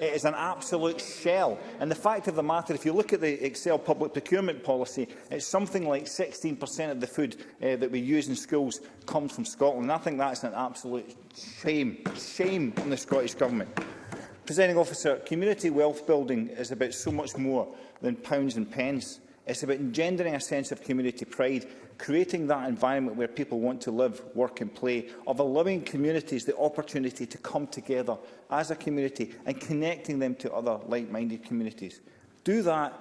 It is an absolute shell. And the fact of the matter, if you look at the Excel public procurement policy, it's something like 16% of the food uh, that we use in schools comes from Scotland. And I think that's an absolute shame, shame on the Scottish Government. Presenting officer, community wealth building is about so much more than pounds and pence. It's about engendering a sense of community pride creating that environment where people want to live, work and play, of allowing communities the opportunity to come together as a community and connecting them to other like-minded communities. Do that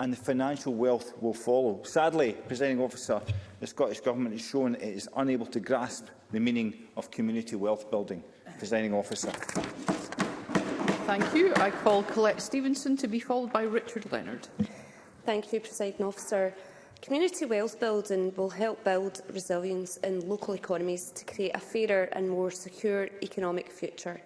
and the financial wealth will follow. Sadly, presenting officer, the Scottish Government has shown it is unable to grasp the meaning of community wealth building. Presenting officer. Thank you. I call Colette Stevenson to be followed by Richard Leonard. Thank you, President Officer. Community wealth building will help build resilience in local economies to create a fairer and more secure economic future.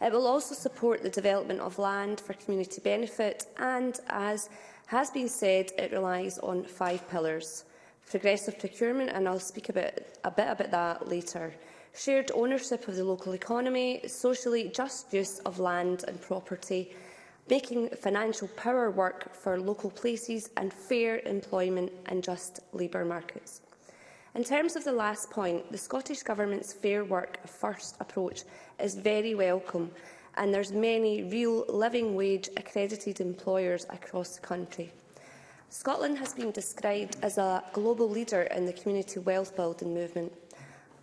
It will also support the development of land for community benefit and, as has been said, it relies on five pillars. Progressive procurement, and I'll speak about, a bit about that later. Shared ownership of the local economy, socially just use of land and property, making financial power work for local places and fair employment and just labour markets. In terms of the last point, the Scottish Government's Fair Work First approach is very welcome and there's many real living wage accredited employers across the country. Scotland has been described as a global leader in the community wealth building movement.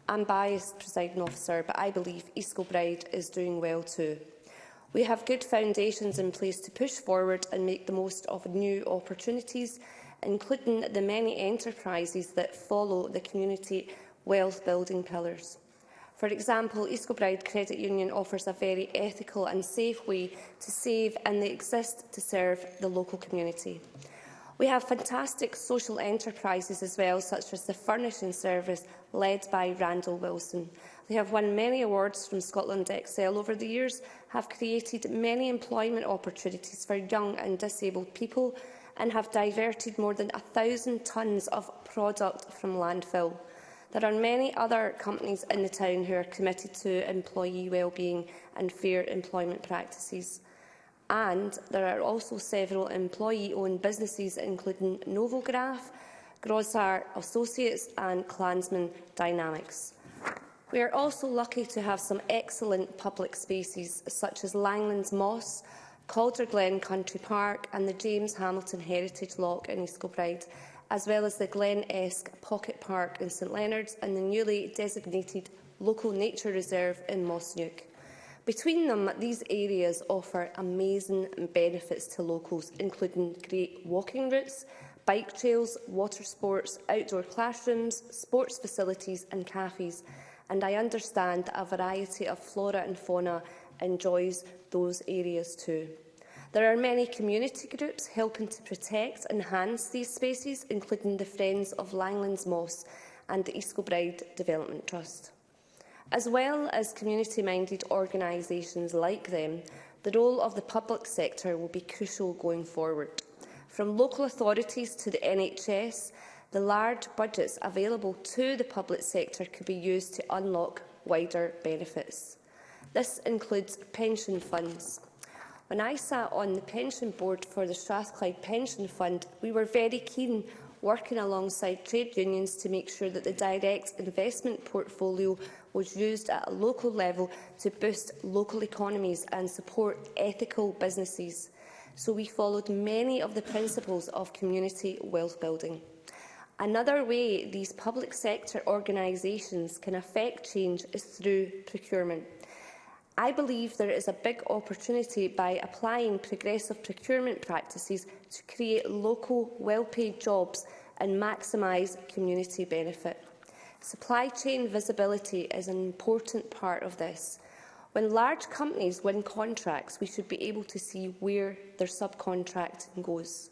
I'm biased, presiding officer, but I believe East Kilbride is doing well too. We have good foundations in place to push forward and make the most of new opportunities, including the many enterprises that follow the community wealth building pillars. For example, East Credit Union offers a very ethical and safe way to save and they exist to serve the local community. We have fantastic social enterprises as well, such as the Furnishing Service, led by Randall Wilson. They have won many awards from Scotland Excel over the years, have created many employment opportunities for young and disabled people and have diverted more than 1,000 tonnes of product from landfill. There are many other companies in the town who are committed to employee wellbeing and fair employment practices. And there are also several employee-owned businesses, including Novograph, Grosart Associates and Klansman Dynamics. We are also lucky to have some excellent public spaces such as Langlands Moss, Calder Glen Country Park and the James Hamilton Heritage Lock in East Kilbride, as well as the Glen Esk Pocket Park in St Leonard's and the newly designated Local Nature Reserve in Moss Nuke. Between them, these areas offer amazing benefits to locals, including great walking routes, bike trails, water sports, outdoor classrooms, sports facilities and cafes, and I understand a variety of flora and fauna enjoys those areas too. There are many community groups helping to protect and enhance these spaces, including the Friends of Langlands Moss and the East Kilbride Development Trust. As well as community-minded organisations like them, the role of the public sector will be crucial going forward. From local authorities to the NHS the large budgets available to the public sector could be used to unlock wider benefits. This includes pension funds. When I sat on the pension board for the Strathclyde Pension Fund, we were very keen working alongside trade unions to make sure that the direct investment portfolio was used at a local level to boost local economies and support ethical businesses. So we followed many of the principles of community wealth building. Another way these public sector organisations can affect change is through procurement. I believe there is a big opportunity by applying progressive procurement practices to create local, well-paid jobs and maximise community benefit. Supply chain visibility is an important part of this. When large companies win contracts, we should be able to see where their subcontracting goes.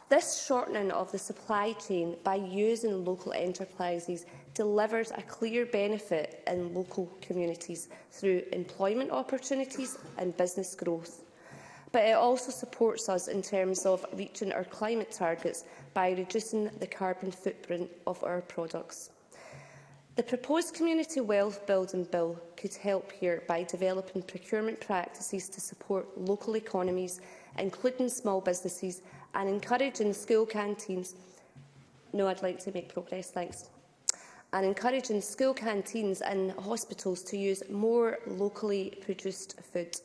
This shortening of the supply chain by using local enterprises delivers a clear benefit in local communities through employment opportunities and business growth. But it also supports us in terms of reaching our climate targets by reducing the carbon footprint of our products. The proposed Community Wealth Building Bill could help here by developing procurement practices to support local economies, including small businesses, and encouraging school canteens. No, I'd like to make progress. Thanks and encouraging school canteens and hospitals to use more locally produced food.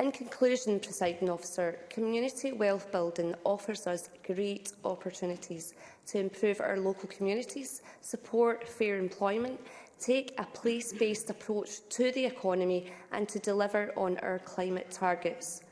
In conclusion, presiding officer, community wealth building offers us great opportunities to improve our local communities, support fair employment, take a place-based approach to the economy and to deliver on our climate targets.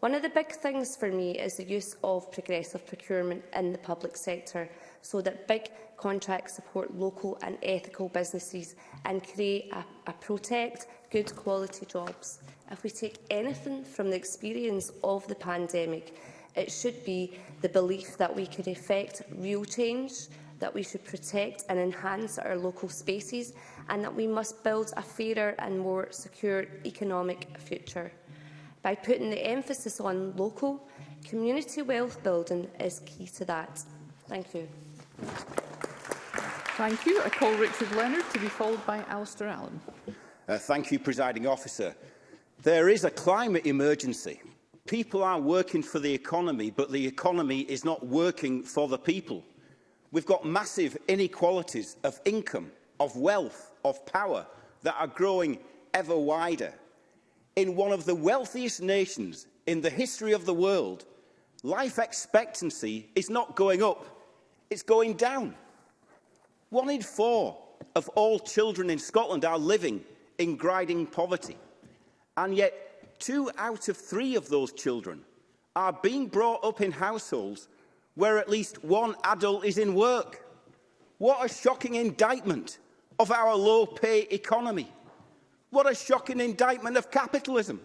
One of the big things for me is the use of progressive procurement in the public sector so that big contracts support local and ethical businesses and create a, a protect good quality jobs. If we take anything from the experience of the pandemic, it should be the belief that we could effect real change, that we should protect and enhance our local spaces and that we must build a fairer and more secure economic future. By putting the emphasis on local, community wealth building is key to that. Thank you. Thank you. I call Richard Leonard to be followed by Alistair Allen. Uh, thank you, Presiding Officer. There is a climate emergency. People are working for the economy, but the economy is not working for the people. We've got massive inequalities of income, of wealth, of power that are growing ever wider. In one of the wealthiest nations in the history of the world, life expectancy is not going up it's going down. One in four of all children in Scotland are living in grinding poverty. And yet, two out of three of those children are being brought up in households where at least one adult is in work. What a shocking indictment of our low-pay economy. What a shocking indictment of capitalism.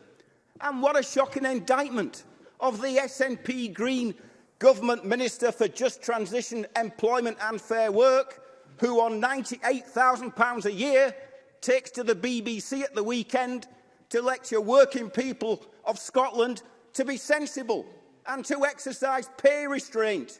And what a shocking indictment of the SNP Green Government Minister for Just Transition, Employment and Fair Work, who on £98,000 a year takes to the BBC at the weekend to lecture working people of Scotland to be sensible and to exercise pay restraint.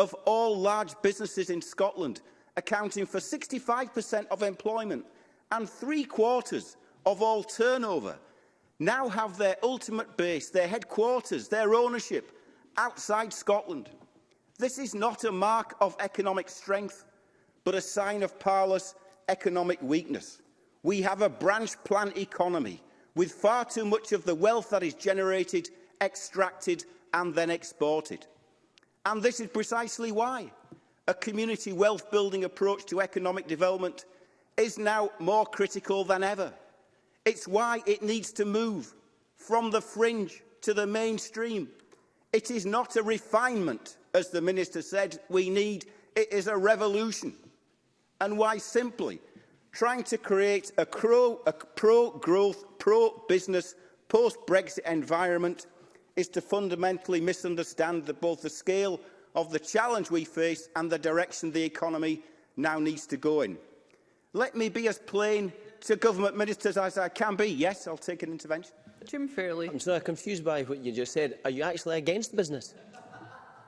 of all large businesses in Scotland, accounting for 65% of employment and three quarters of all turnover, now have their ultimate base, their headquarters, their ownership outside Scotland. This is not a mark of economic strength, but a sign of parlous economic weakness. We have a branch plant economy with far too much of the wealth that is generated, extracted and then exported. And this is precisely why a community wealth-building approach to economic development is now more critical than ever. It's why it needs to move from the fringe to the mainstream. It is not a refinement, as the Minister said, we need. It is a revolution. And why simply trying to create a, a pro-growth, pro-business, post-Brexit environment is to fundamentally misunderstand the, both the scale of the challenge we face and the direction the economy now needs to go in. Let me be as plain to government ministers as I can be. Yes, I'll take an intervention. Jim Fairley. I'm so confused by what you just said. Are you actually against business?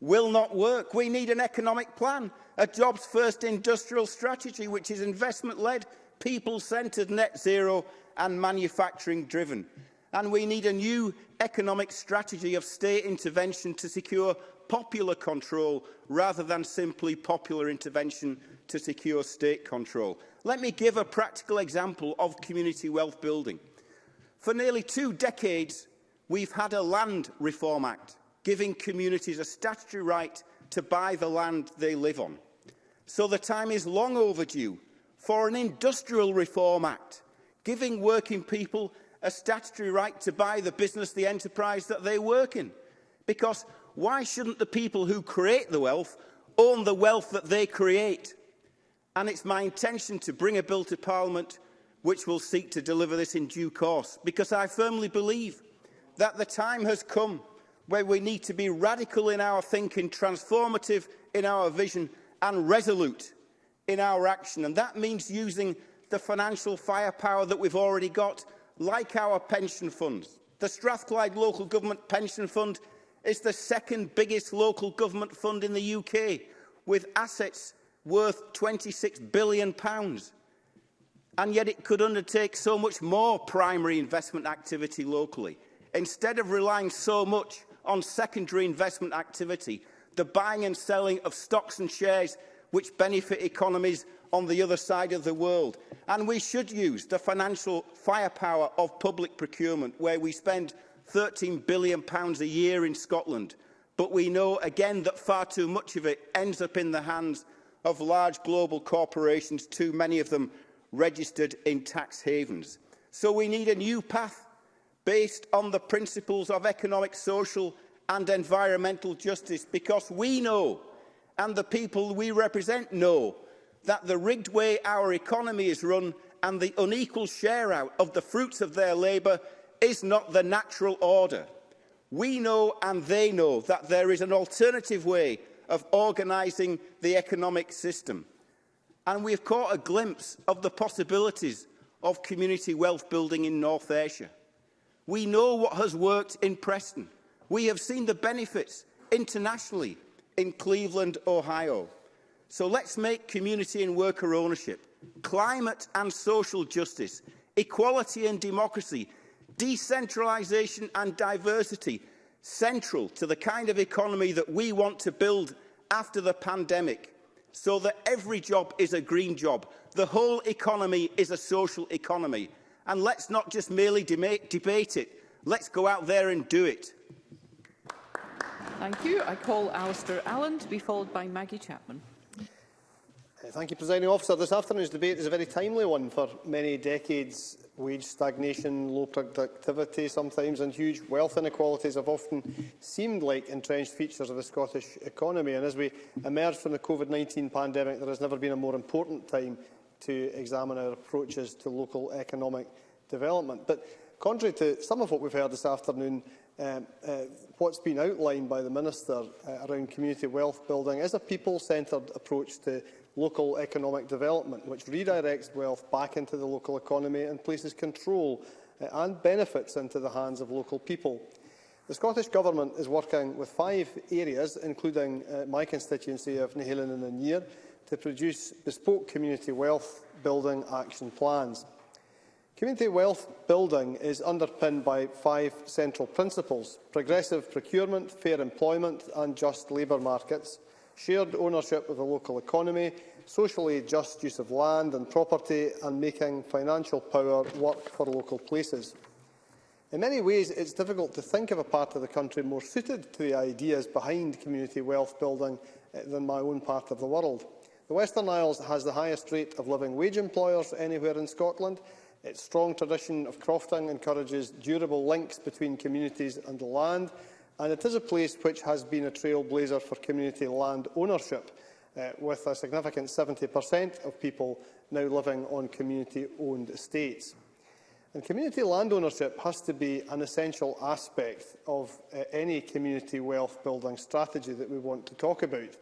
will not work. We need an economic plan, a jobs first industrial strategy which is investment led, people centred, net zero and manufacturing driven and we need a new economic strategy of state intervention to secure popular control rather than simply popular intervention to secure state control. Let me give a practical example of community wealth building. For nearly two decades, we've had a Land Reform Act, giving communities a statutory right to buy the land they live on. So the time is long overdue for an Industrial Reform Act, giving working people a statutory right to buy the business, the enterprise that they work in. Because why shouldn't the people who create the wealth own the wealth that they create? And it's my intention to bring a bill to Parliament which will seek to deliver this in due course, because I firmly believe that the time has come where we need to be radical in our thinking, transformative in our vision and resolute in our action. And that means using the financial firepower that we've already got like our pension funds. The Strathclyde Local Government Pension Fund is the second biggest local government fund in the UK, with assets worth £26 billion. Pounds. And yet it could undertake so much more primary investment activity locally. Instead of relying so much on secondary investment activity, the buying and selling of stocks and shares which benefit economies on the other side of the world, and we should use the financial firepower of public procurement, where we spend £13 billion pounds a year in Scotland. But we know again that far too much of it ends up in the hands of large global corporations, too many of them registered in tax havens. So we need a new path based on the principles of economic, social and environmental justice, because we know, and the people we represent know, that the rigged way our economy is run and the unequal share out of the fruits of their labour is not the natural order. We know and they know that there is an alternative way of organising the economic system. And we have caught a glimpse of the possibilities of community wealth building in North Ayrshire. We know what has worked in Preston. We have seen the benefits internationally in Cleveland, Ohio. So let's make community and worker ownership, climate and social justice, equality and democracy, decentralisation and diversity central to the kind of economy that we want to build after the pandemic so that every job is a green job. The whole economy is a social economy. And let's not just merely debate, it, let's go out there and do it. Thank you. I call Alistair Allen to be followed by Maggie Chapman. Thank you, Presiding Officer. This afternoon's debate is a very timely one for many decades. Wage stagnation, low productivity sometimes and huge wealth inequalities have often seemed like entrenched features of the Scottish economy. And as we emerge from the COVID-19 pandemic, there has never been a more important time to examine our approaches to local economic development. But contrary to some of what we've heard this afternoon, um, uh, what's been outlined by the Minister uh, around community wealth building is a people-centred approach to local economic development, which redirects wealth back into the local economy and places control eh, and benefits into the hands of local people. The Scottish Government is working with five areas, including uh, my constituency of Nihilin and Anir, to produce bespoke community wealth building action plans. Community wealth building is underpinned by five central principles – progressive procurement, fair employment and just labour markets, shared ownership of the local economy, socially just use of land and property and making financial power work for local places. In many ways, it's difficult to think of a part of the country more suited to the ideas behind community wealth building eh, than my own part of the world. The Western Isles has the highest rate of living wage employers anywhere in Scotland. Its strong tradition of crofting encourages durable links between communities and the land, and it is a place which has been a trailblazer for community land ownership, uh, with a significant 70% of people now living on community-owned estates. And community land ownership has to be an essential aspect of uh, any community wealth building strategy that we want to talk about.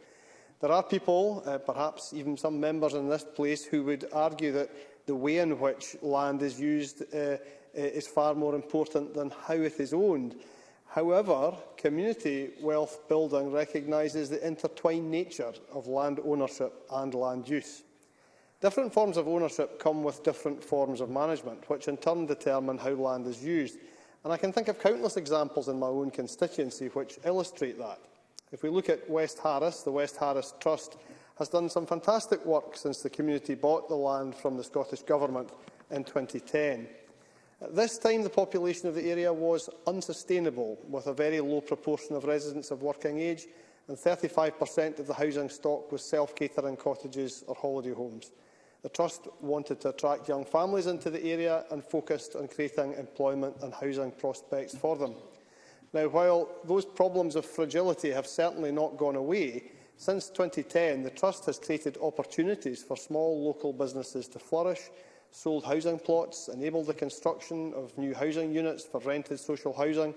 There are people, uh, perhaps even some members in this place, who would argue that the way in which land is used uh, uh is far more important than how it is owned. However, community wealth building recognises the intertwined nature of land ownership and land use. Different forms of ownership come with different forms of management, which in turn determine how land is used. And I can think of countless examples in my own constituency which illustrate that. If we look at West Harris, the West Harris Trust has done some fantastic work since the community bought the land from the Scottish Government in 2010. At this time, the population of the area was unsustainable, with a very low proportion of residents of working age, and 35% of the housing stock was self-catering cottages or holiday homes. The Trust wanted to attract young families into the area and focused on creating employment and housing prospects for them. Now, while those problems of fragility have certainly not gone away, since 2010 the Trust has created opportunities for small local businesses to flourish sold housing plots, enabled the construction of new housing units for rented social housing,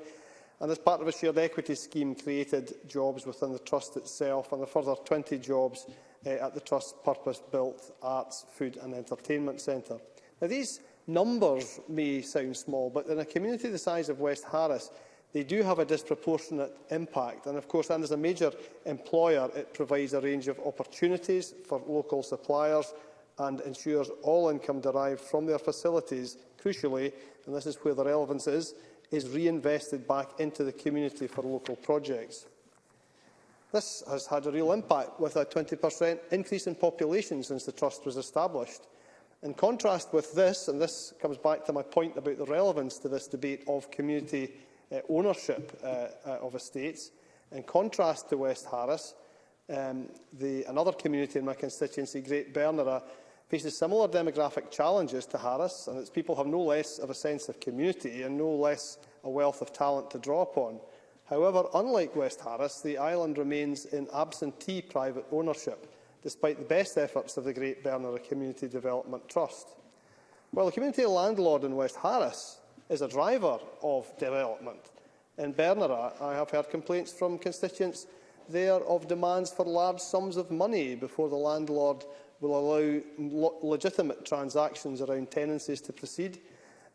and as part of a shared equity scheme created jobs within the Trust itself and a further 20 jobs uh, at the Trust's purpose-built arts, food and entertainment centre. Now, these numbers may sound small, but in a community the size of West Harris, they do have a disproportionate impact. And of course, and as a major employer, it provides a range of opportunities for local suppliers, and ensures all income derived from their facilities, crucially, and this is where the relevance is, is reinvested back into the community for local projects. This has had a real impact, with a 20% increase in population since the Trust was established. In contrast with this, and this comes back to my point about the relevance to this debate of community uh, ownership uh, uh, of estates, in contrast to West Harris, um, the, another community in my constituency, Great Bernera, faces similar demographic challenges to Harris, and its people have no less of a sense of community and no less a wealth of talent to draw upon. However, unlike West Harris, the island remains in absentee private ownership, despite the best efforts of the Great Bernard Community Development Trust. Well, the community landlord in West Harris is a driver of development, in Bernard I have heard complaints from constituents there of demands for large sums of money before the landlord will allow legitimate transactions around tenancies to proceed,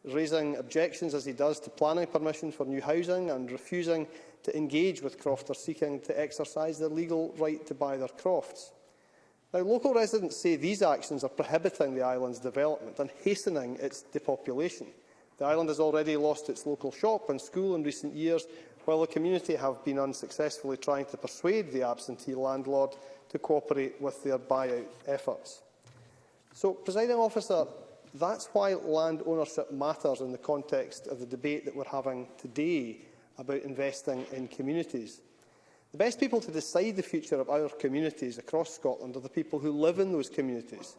raising objections as he does to planning permission for new housing and refusing to engage with crofters seeking to exercise their legal right to buy their crofts. Now, local residents say these actions are prohibiting the island's development and hastening its depopulation. The island has already lost its local shop and school in recent years, while the community have been unsuccessfully trying to persuade the absentee landlord to cooperate with their buyout efforts. So, presiding officer, that's why land ownership matters in the context of the debate that we're having today about investing in communities. The best people to decide the future of our communities across Scotland are the people who live in those communities.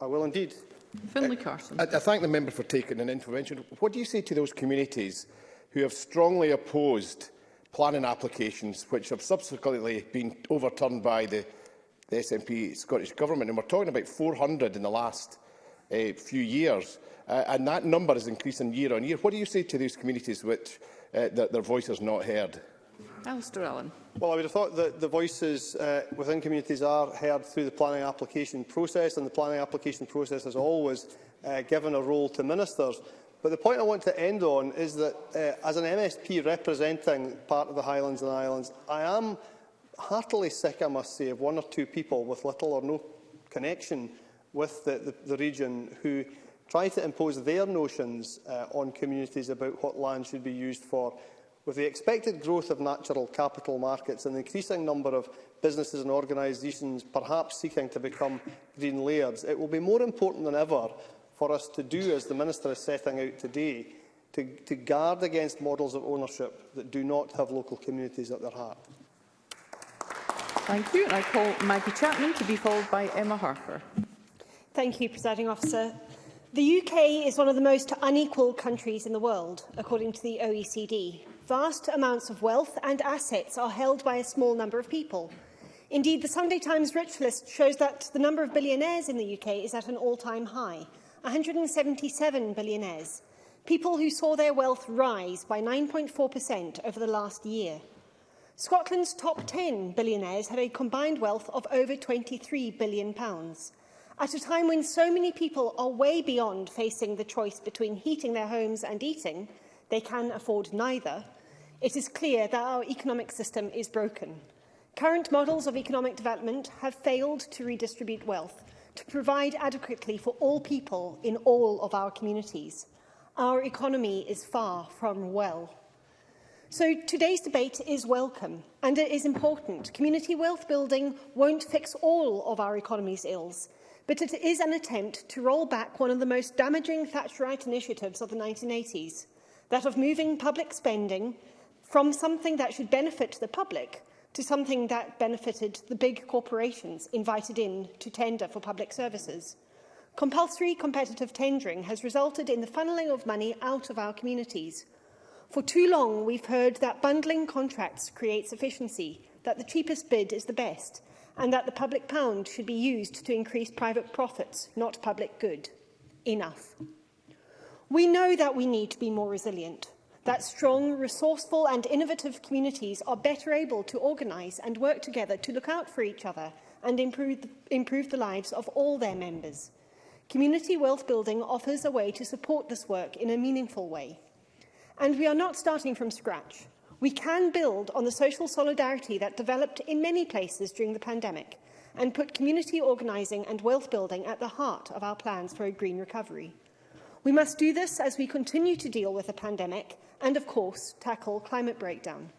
I will indeed. Finlay Carson. I, I thank the member for taking an intervention. What do you say to those communities who have strongly opposed planning applications which have subsequently been overturned by the, the SNP Scottish Government. And we're talking about 400 in the last uh, few years, uh, and that number is increasing year on year. What do you say to these communities which uh, eh, their, their voice is not heard? Alistair Allen. Well, I would have thought that the voices uh, within communities are heard through the planning application process, and the planning application process has always uh, given a role to ministers. But the point I want to end on is that uh, as an MSP representing part of the Highlands and Islands, I am heartily sick, I must say, of one or two people with little or no connection with the, the, the region who try to impose their notions uh, on communities about what land should be used for. With the expected growth of natural capital markets and the increasing number of businesses and organisations perhaps seeking to become green layers, it will be more important than ever for us to do, as the Minister is setting out today, to, to guard against models of ownership that do not have local communities at their heart. Thank you. And I call Maggie Chapman to be followed by Emma Harper. Thank you, Presiding Officer. The UK is one of the most unequal countries in the world, according to the OECD. Vast amounts of wealth and assets are held by a small number of people. Indeed, the Sunday Times Rich List shows that the number of billionaires in the UK is at an all-time high. 177 billionaires, people who saw their wealth rise by 9.4% over the last year. Scotland's top 10 billionaires had a combined wealth of over £23 billion, pounds, at a time when so many people are way beyond facing the choice between heating their homes and eating, they can afford neither, it is clear that our economic system is broken. Current models of economic development have failed to redistribute wealth, to provide adequately for all people in all of our communities. Our economy is far from well. So today's debate is welcome and it is important. Community wealth building won't fix all of our economy's ills, but it is an attempt to roll back one of the most damaging Thatcherite initiatives of the 1980s, that of moving public spending from something that should benefit the public to something that benefited the big corporations invited in to tender for public services. Compulsory competitive tendering has resulted in the funneling of money out of our communities. For too long, we've heard that bundling contracts creates efficiency, that the cheapest bid is the best, and that the public pound should be used to increase private profits, not public good. Enough. We know that we need to be more resilient that strong, resourceful and innovative communities are better able to organise and work together to look out for each other and improve the, improve the lives of all their members. Community wealth building offers a way to support this work in a meaningful way. And we are not starting from scratch. We can build on the social solidarity that developed in many places during the pandemic and put community organising and wealth building at the heart of our plans for a green recovery. We must do this as we continue to deal with the pandemic and, of course, tackle climate breakdown.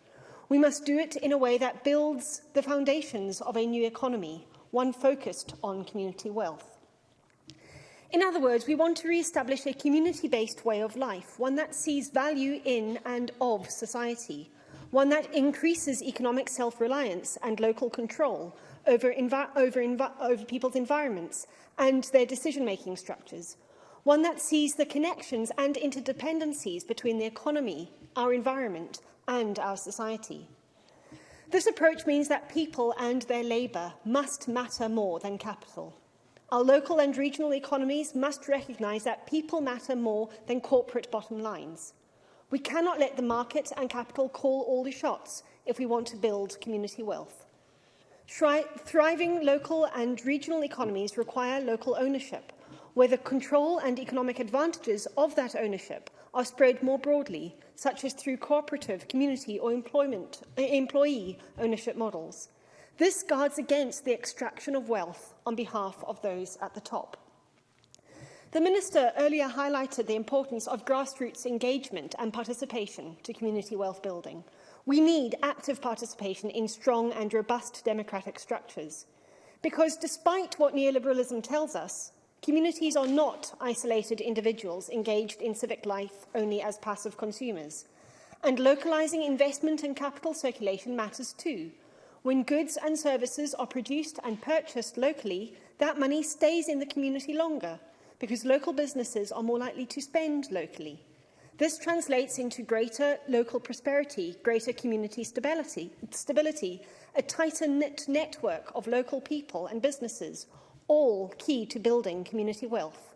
We must do it in a way that builds the foundations of a new economy, one focused on community wealth. In other words, we want to re-establish a community-based way of life, one that sees value in and of society, one that increases economic self-reliance and local control over, over, over people's environments and their decision-making structures, one that sees the connections and interdependencies between the economy, our environment and our society. This approach means that people and their labour must matter more than capital. Our local and regional economies must recognise that people matter more than corporate bottom lines. We cannot let the market and capital call all the shots if we want to build community wealth. Thriving local and regional economies require local ownership, where the control and economic advantages of that ownership are spread more broadly, such as through cooperative, community or employment, employee ownership models. This guards against the extraction of wealth on behalf of those at the top. The Minister earlier highlighted the importance of grassroots engagement and participation to community wealth building. We need active participation in strong and robust democratic structures. Because despite what neoliberalism tells us, Communities are not isolated individuals engaged in civic life only as passive consumers. And localising investment and capital circulation matters too. When goods and services are produced and purchased locally, that money stays in the community longer because local businesses are more likely to spend locally. This translates into greater local prosperity, greater community stability, stability a tighter knit network of local people and businesses, all key to building community wealth.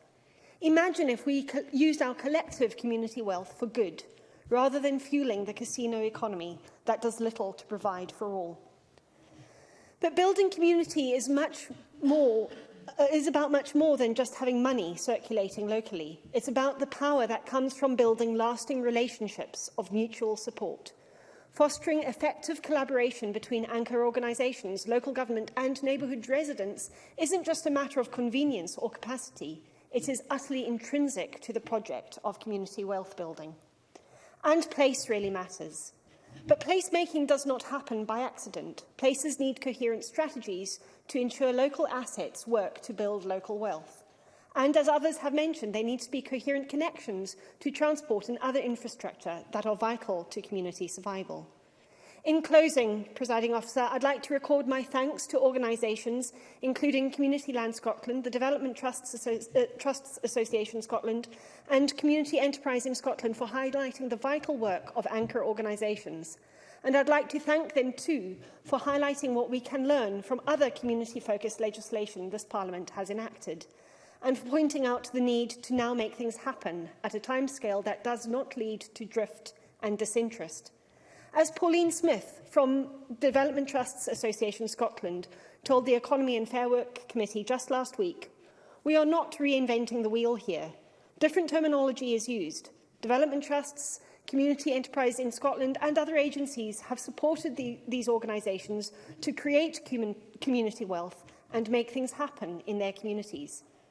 Imagine if we used our collective community wealth for good, rather than fueling the casino economy that does little to provide for all. But building community is much more uh, is about much more than just having money circulating locally. It's about the power that comes from building lasting relationships of mutual support. Fostering effective collaboration between anchor organisations, local government and neighbourhood residents isn't just a matter of convenience or capacity. It is utterly intrinsic to the project of community wealth building. And place really matters. But placemaking does not happen by accident. Places need coherent strategies to ensure local assets work to build local wealth. And as others have mentioned, there need to be coherent connections to transport and other infrastructure that are vital to community survival. In closing, Presiding Officer, I'd like to record my thanks to organisations including Community Land Scotland, the Development Trusts, Asso uh, Trusts Association Scotland and Community Enterprise in Scotland for highlighting the vital work of anchor organisations. And I'd like to thank them too for highlighting what we can learn from other community-focused legislation this Parliament has enacted and for pointing out the need to now make things happen at a timescale that does not lead to drift and disinterest. As Pauline Smith from Development Trusts Association Scotland told the Economy and Fair Work Committee just last week, we are not reinventing the wheel here. Different terminology is used. Development trusts, community enterprise in Scotland and other agencies have supported the, these organisations to create community wealth and make things happen in their communities.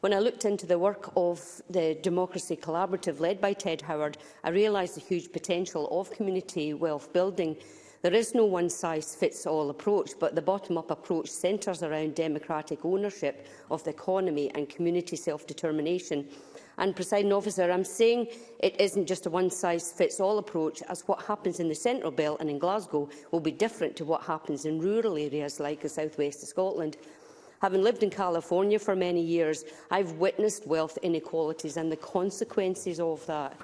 When I looked into the work of the Democracy Collaborative led by Ted Howard, I realised the huge potential of community wealth building There is no one-size-fits-all approach, but the bottom-up approach centres around democratic ownership of the economy and community self-determination. And, presiding officer, I'm saying it isn't just a one-size-fits-all approach, as what happens in the Central Belt and in Glasgow will be different to what happens in rural areas like the southwest of Scotland. Having lived in California for many years, I've witnessed wealth inequalities and the consequences of that.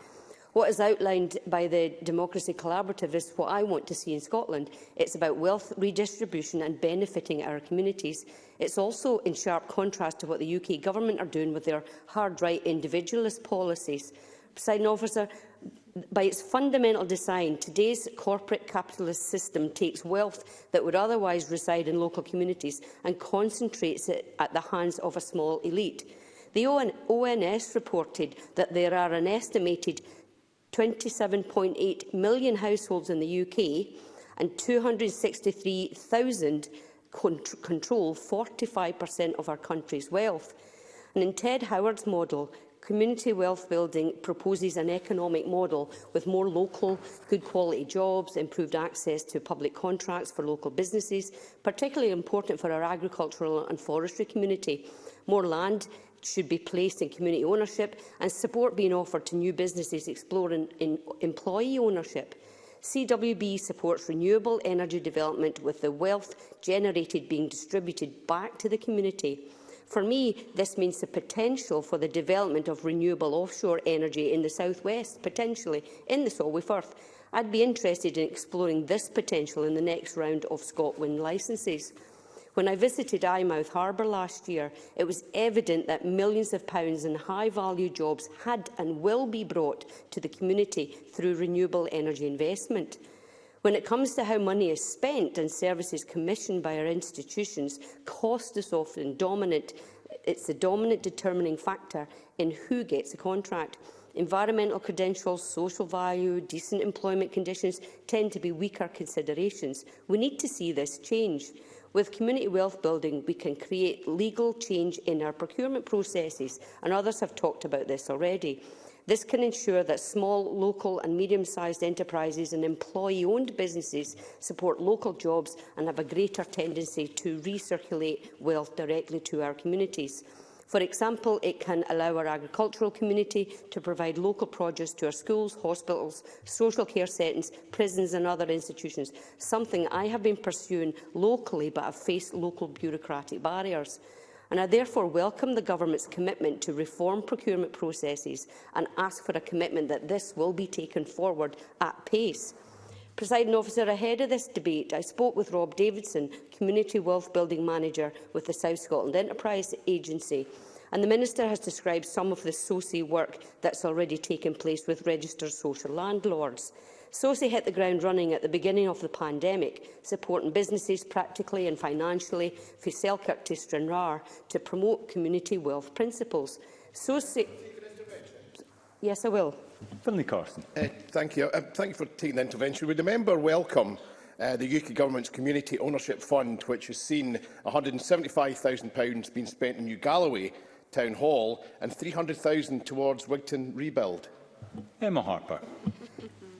What is outlined by the Democracy Collaborative is what I want to see in Scotland. It's about wealth redistribution and benefiting our communities. It's also in sharp contrast to what the UK Government are doing with their hard-right individualist policies. Presiding officer, by its fundamental design, today's corporate capitalist system takes wealth that would otherwise reside in local communities and concentrates it at the hands of a small elite. The ONS reported that there are an estimated 27.8 million households in the UK and 263,000 control 45% of our country's wealth. And in Ted Howard's model, community wealth building proposes an economic model with more local, good quality jobs, improved access to public contracts for local businesses, particularly important for our agricultural and forestry community, more land should be placed in community ownership and support being offered to new businesses exploring in employee ownership. CWB supports renewable energy development with the wealth generated being distributed back to the community. For me, this means the potential for the development of renewable offshore energy in the South West, potentially in the Solway Firth. I'd be interested in exploring this potential in the next round of ScotWind licences. When I visited Eyemouth Harbour last year, it was evident that millions of pounds in high-value jobs had and will be brought to the community through renewable energy investment. When it comes to how money is spent and services commissioned by our institutions, cost is often dominant. It's the dominant determining factor in who gets a contract. Environmental credentials, social value, decent employment conditions tend to be weaker considerations. We need to see this change. With community wealth building, we can create legal change in our procurement processes, and others have talked about this already. This can ensure that small, local and medium-sized enterprises and employee-owned businesses support local jobs and have a greater tendency to recirculate wealth directly to our communities. For example, it can allow our agricultural community to provide local produce to our schools, hospitals, social care settings, prisons and other institutions, something I have been pursuing locally but have faced local bureaucratic barriers. And I therefore welcome the Government's commitment to reform procurement processes and ask for a commitment that this will be taken forward at pace. Presiding officer, ahead of this debate, I spoke with Rob Davidson, Community Wealth Building Manager with the South Scotland Enterprise Agency, and the Minister has described some of the SOCI work that's already taken place with registered social landlords. SOCI hit the ground running at the beginning of the pandemic, supporting businesses practically and financially for Selkirk to Stranraer to promote community wealth principles. SOCI... Yes, I will. Finlay Carson. Uh, thank you. Uh, thank you for taking the intervention. Would the member welcome uh, the UK Government's Community Ownership Fund, which has seen £175,000 being spent in New Galloway Town Hall and £300,000 towards Wigton Rebuild? Emma Harper.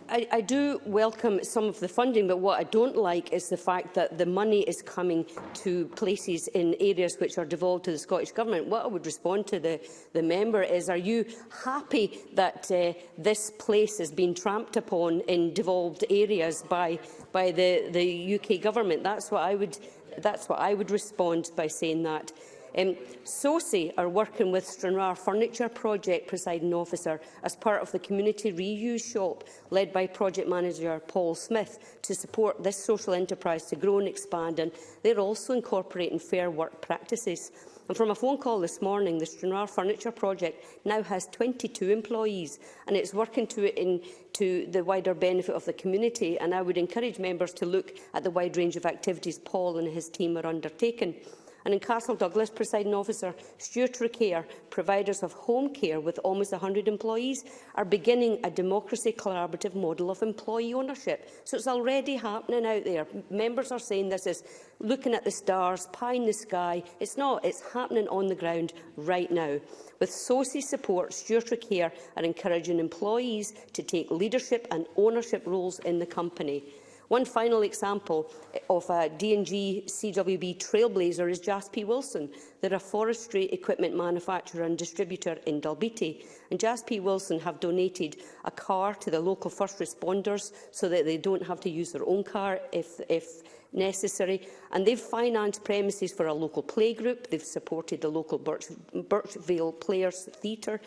I, I do welcome some of the funding, but what I don't like is the fact that the money is coming to places in areas which are devolved to the Scottish Government. What I would respond to the, the member is, are you happy that uh, this place has been tramped upon in devolved areas by, by the, the UK Government? That's what I would, that's what I would respond by saying that. Um, SOSI are working with Stranraer Furniture Project presiding officer as part of the community reuse shop led by project manager Paul Smith to support this social enterprise to grow and expand and they're also incorporating fair work practices. And from a phone call this morning, the Stranraer Furniture Project now has 22 employees and it's working to, in, to the wider benefit of the community. And I would encourage members to look at the wide range of activities Paul and his team are undertaking. And in Castle Douglas, presiding officer, Stuart Care, providers of home care with almost 100 employees, are beginning a democracy collaborative model of employee ownership. So it's already happening out there. Members are saying this is looking at the stars, pie in the sky. It's not. It's happening on the ground right now. With SOCI support, Stuart Care are encouraging employees to take leadership and ownership roles in the company. One final example of a uh, DNG CWB trailblazer is JASP Wilson. They're a forestry equipment manufacturer and distributor in Dalbeattie. And JASP Wilson have donated a car to the local first responders so that they don't have to use their own car if, if necessary. And they've financed premises for a local playgroup. They've supported the local Birch, Birchvale Players Theatre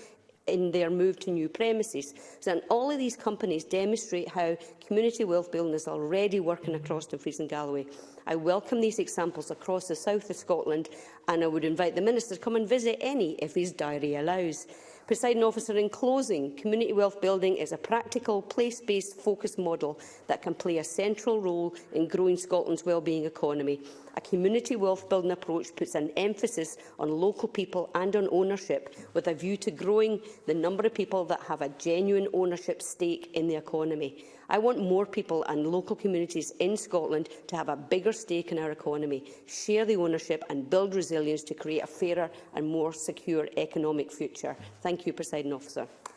in their move to new premises. So, all of these companies demonstrate how community wealth building is already working across Dumfries and Galloway. I welcome these examples across the south of Scotland and I would invite the Minister to come and visit any if his diary allows. Presiding officer, in closing, community wealth building is a practical, place-based focus model that can play a central role in growing Scotland's wellbeing economy a community wealth building approach puts an emphasis on local people and on ownership, with a view to growing the number of people that have a genuine ownership stake in the economy. I want more people and local communities in Scotland to have a bigger stake in our economy, share the ownership and build resilience to create a fairer and more secure economic future. Thank you, Presiding Officer.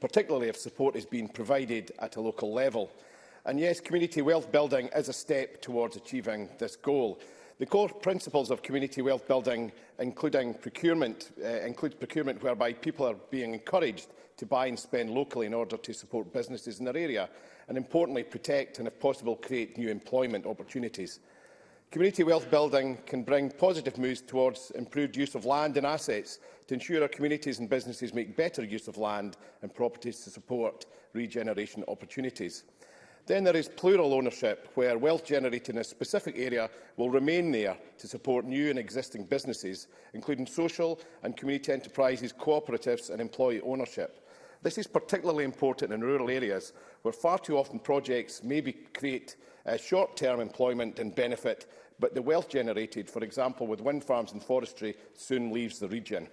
particularly if support is being provided at a local level. And yes, community wealth building is a step towards achieving this goal. The core principles of community wealth building including procurement, uh, include procurement whereby people are being encouraged to buy and spend locally in order to support businesses in their area and importantly protect and if possible create new employment opportunities. Community wealth building can bring positive moves towards improved use of land and assets to ensure our communities and businesses make better use of land and properties to support regeneration opportunities. Then there is plural ownership, where wealth generated in a specific area will remain there to support new and existing businesses, including social and community enterprises, cooperatives and employee ownership. This is particularly important in rural areas, where far too often projects may be create uh, short-term employment and benefit, but the wealth generated, for example, with wind farms and forestry, soon leaves the region.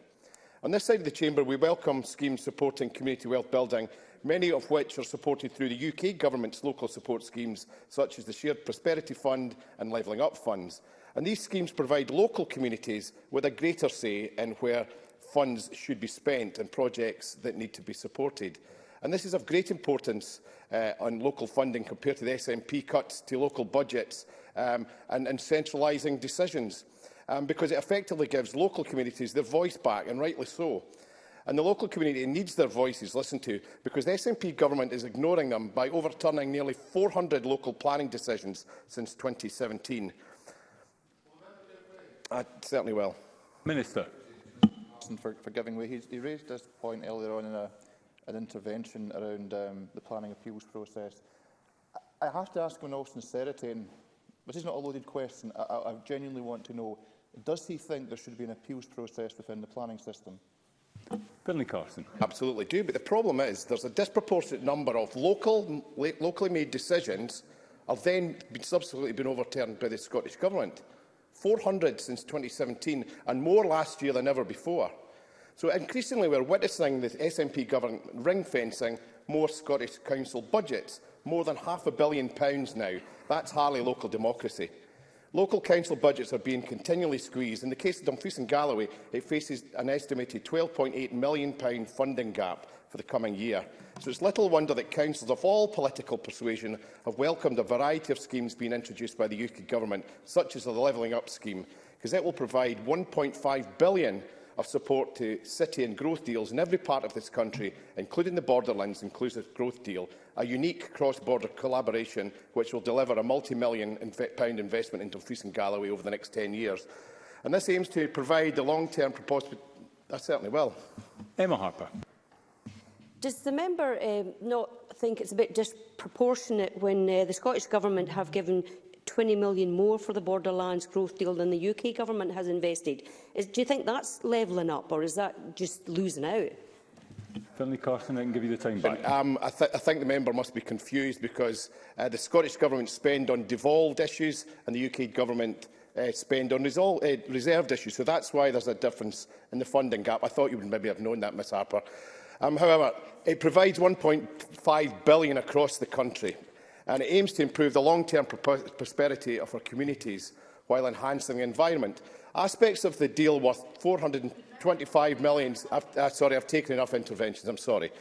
On this side of the chamber, we welcome schemes supporting community wealth building many of which are supported through the UK Government's local support schemes, such as the Shared Prosperity Fund and Levelling Up Funds. And these schemes provide local communities with a greater say in where funds should be spent and projects that need to be supported. And this is of great importance uh, on local funding compared to the SNP cuts to local budgets um, and, and centralising decisions, um, because it effectively gives local communities their voice back, and rightly so and the local community needs their voices listened to because the SNP government is ignoring them by overturning nearly 400 local planning decisions since 2017. I uh, certainly will. Minister. For, for giving way. He, he raised this point earlier on in a, an intervention around um, the planning appeals process. I, have to ask him in all sincerity, and this is not a loaded question, I, I, I genuinely want to know, does he think there should be an appeals process within the planning system? Finlay Carson. Absolutely do, but the problem is there's a disproportionate number of local, locally made decisions have then been subsequently been overturned by the Scottish Government. 400 since 2017 and more last year than ever before. So increasingly we're witnessing the SNP government ring-fencing more Scottish Council budgets, more than half a billion pounds now. That's hardly local democracy. Local council budgets are being continually squeezed. In the case of Dumfries and Galloway, it faces an estimated £12.8 million funding gap for the coming year. So it's little wonder that councils of all political persuasion have welcomed a variety of schemes being introduced by the UK Government, such as the Levelling Up scheme, because it will provide £1.5 billion of support to city and growth deals in every part of this country, including the Borderlands Inclusive Growth Deal, a unique cross-border collaboration which will deliver a multi-million pound investment into Fleece and Galloway over the next 10 years. And this aims to provide the long-term proposed... That uh, certainly will. Emma Harper. Does the member um, not think it's a bit disproportionate when uh, the Scottish Government have given 20 million more for the Borderlands Growth Deal than the UK government has invested. Is, do you think that's levelling up, or is that just losing out? Finlay Carson, I can give you the time back. Um, I, th I think the member must be confused because uh, the Scottish Government spend on devolved issues and the UK Government uh, spend on uh, reserved issues. So that's why there's a difference in the funding gap. I thought you would maybe have known that, Ms Harper. Um, however, it provides 1.5 billion across the country and it aims to improve the long-term prosperity of our communities while enhancing the environment. Aspects of the deal worth 425 million. I've, uh, uh, sorry, I've taken enough interventions. I'm sorry.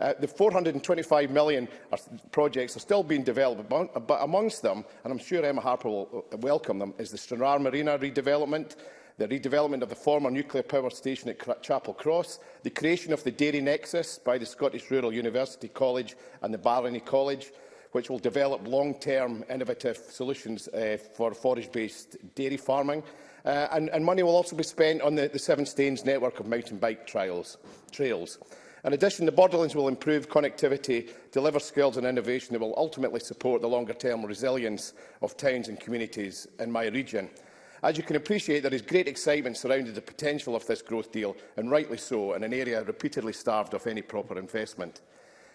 Uh, the 425 million are, projects are still being developed, but, but amongst them, and I'm sure Emma Harper will uh, welcome them, is the Stranraer Marina redevelopment, the redevelopment of the former nuclear power station at Chapel Cross, the creation of the Dairy Nexus by the Scottish Rural University College and the Barony College, which will develop long-term innovative solutions uh, for forage-based dairy farming. Uh, and, and money will also be spent on the, the Seven Stains network of mountain bike trials, trails. In addition, the Borderlands will improve connectivity, deliver skills and innovation that will ultimately support the longer-term resilience of towns and communities in my region. As you can appreciate, there is great excitement surrounding the potential of this growth deal, and rightly so, in an area repeatedly starved of any proper investment.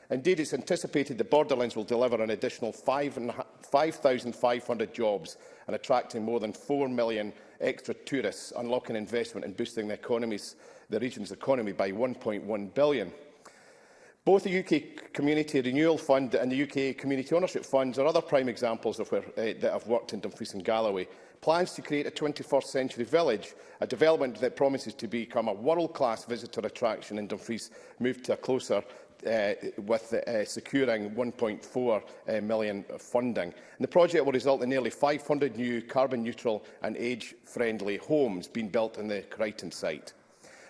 Indeed, it's anticipated the Borderlands will deliver an additional 5,500 jobs and attracting more than 4 million extra tourists, unlocking investment and boosting the, economies, the region's economy by 1.1 billion. Both the UK Community Renewal Fund and the UK Community Ownership Funds are other prime examples of where, uh, that have worked in Dumfries and Galloway. Plans to create a 21st century village, a development that promises to become a world-class visitor attraction in Dumfries, moved to a closer uh, with uh, securing 1.4 uh, million of funding. And the project will result in nearly 500 new carbon neutral and age-friendly homes being built in the Crichton site.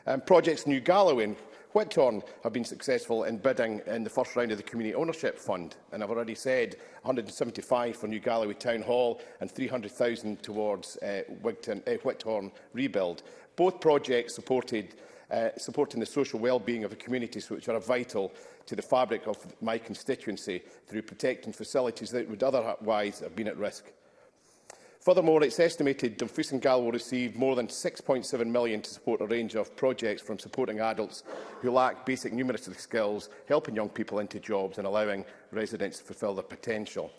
Um, projects New Galloway and Whittorn have been successful in bidding in the first round of the Community Ownership Fund, and I've already said 175 for New Galloway Town Hall and 300,000 towards uh, Wigton, uh, Whittorn rebuild. Both projects supported uh, supporting the social well-being of the communities which are vital to the fabric of my constituency through protecting facilities that would otherwise have been at risk. Furthermore, it's estimated Dumfries and Gal will receive more than 6.7 million to support a range of projects from supporting adults who lack basic numeracy skills, helping young people into jobs and allowing residents to fulfil their potential.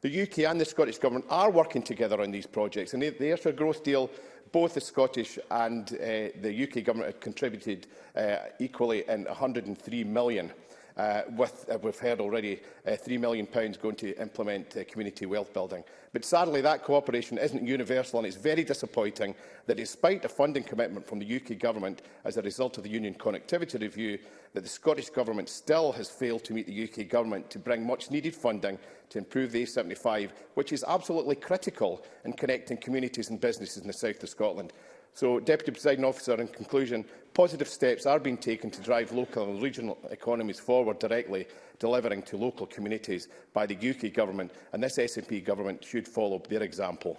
The UK and the Scottish Government are working together on these projects and the Ayrshire Growth Deal both the Scottish and uh, the UK Government had contributed uh, equally in 103 million Uh, with, uh, we've heard already uh, £3 million going to implement uh, community wealth building. But sadly, that cooperation isn't universal and it's very disappointing that despite a funding commitment from the UK Government as a result of the Union Connectivity Review, that the Scottish Government still has failed to meet the UK Government to bring much-needed funding to improve the A75, which is absolutely critical in connecting communities and businesses in the south of Scotland. So, Deputy Presiding Officer, in conclusion, positive steps are being taken to drive local and regional economies forward directly, delivering to local communities by the UK Government, and this SNP Government should follow their example.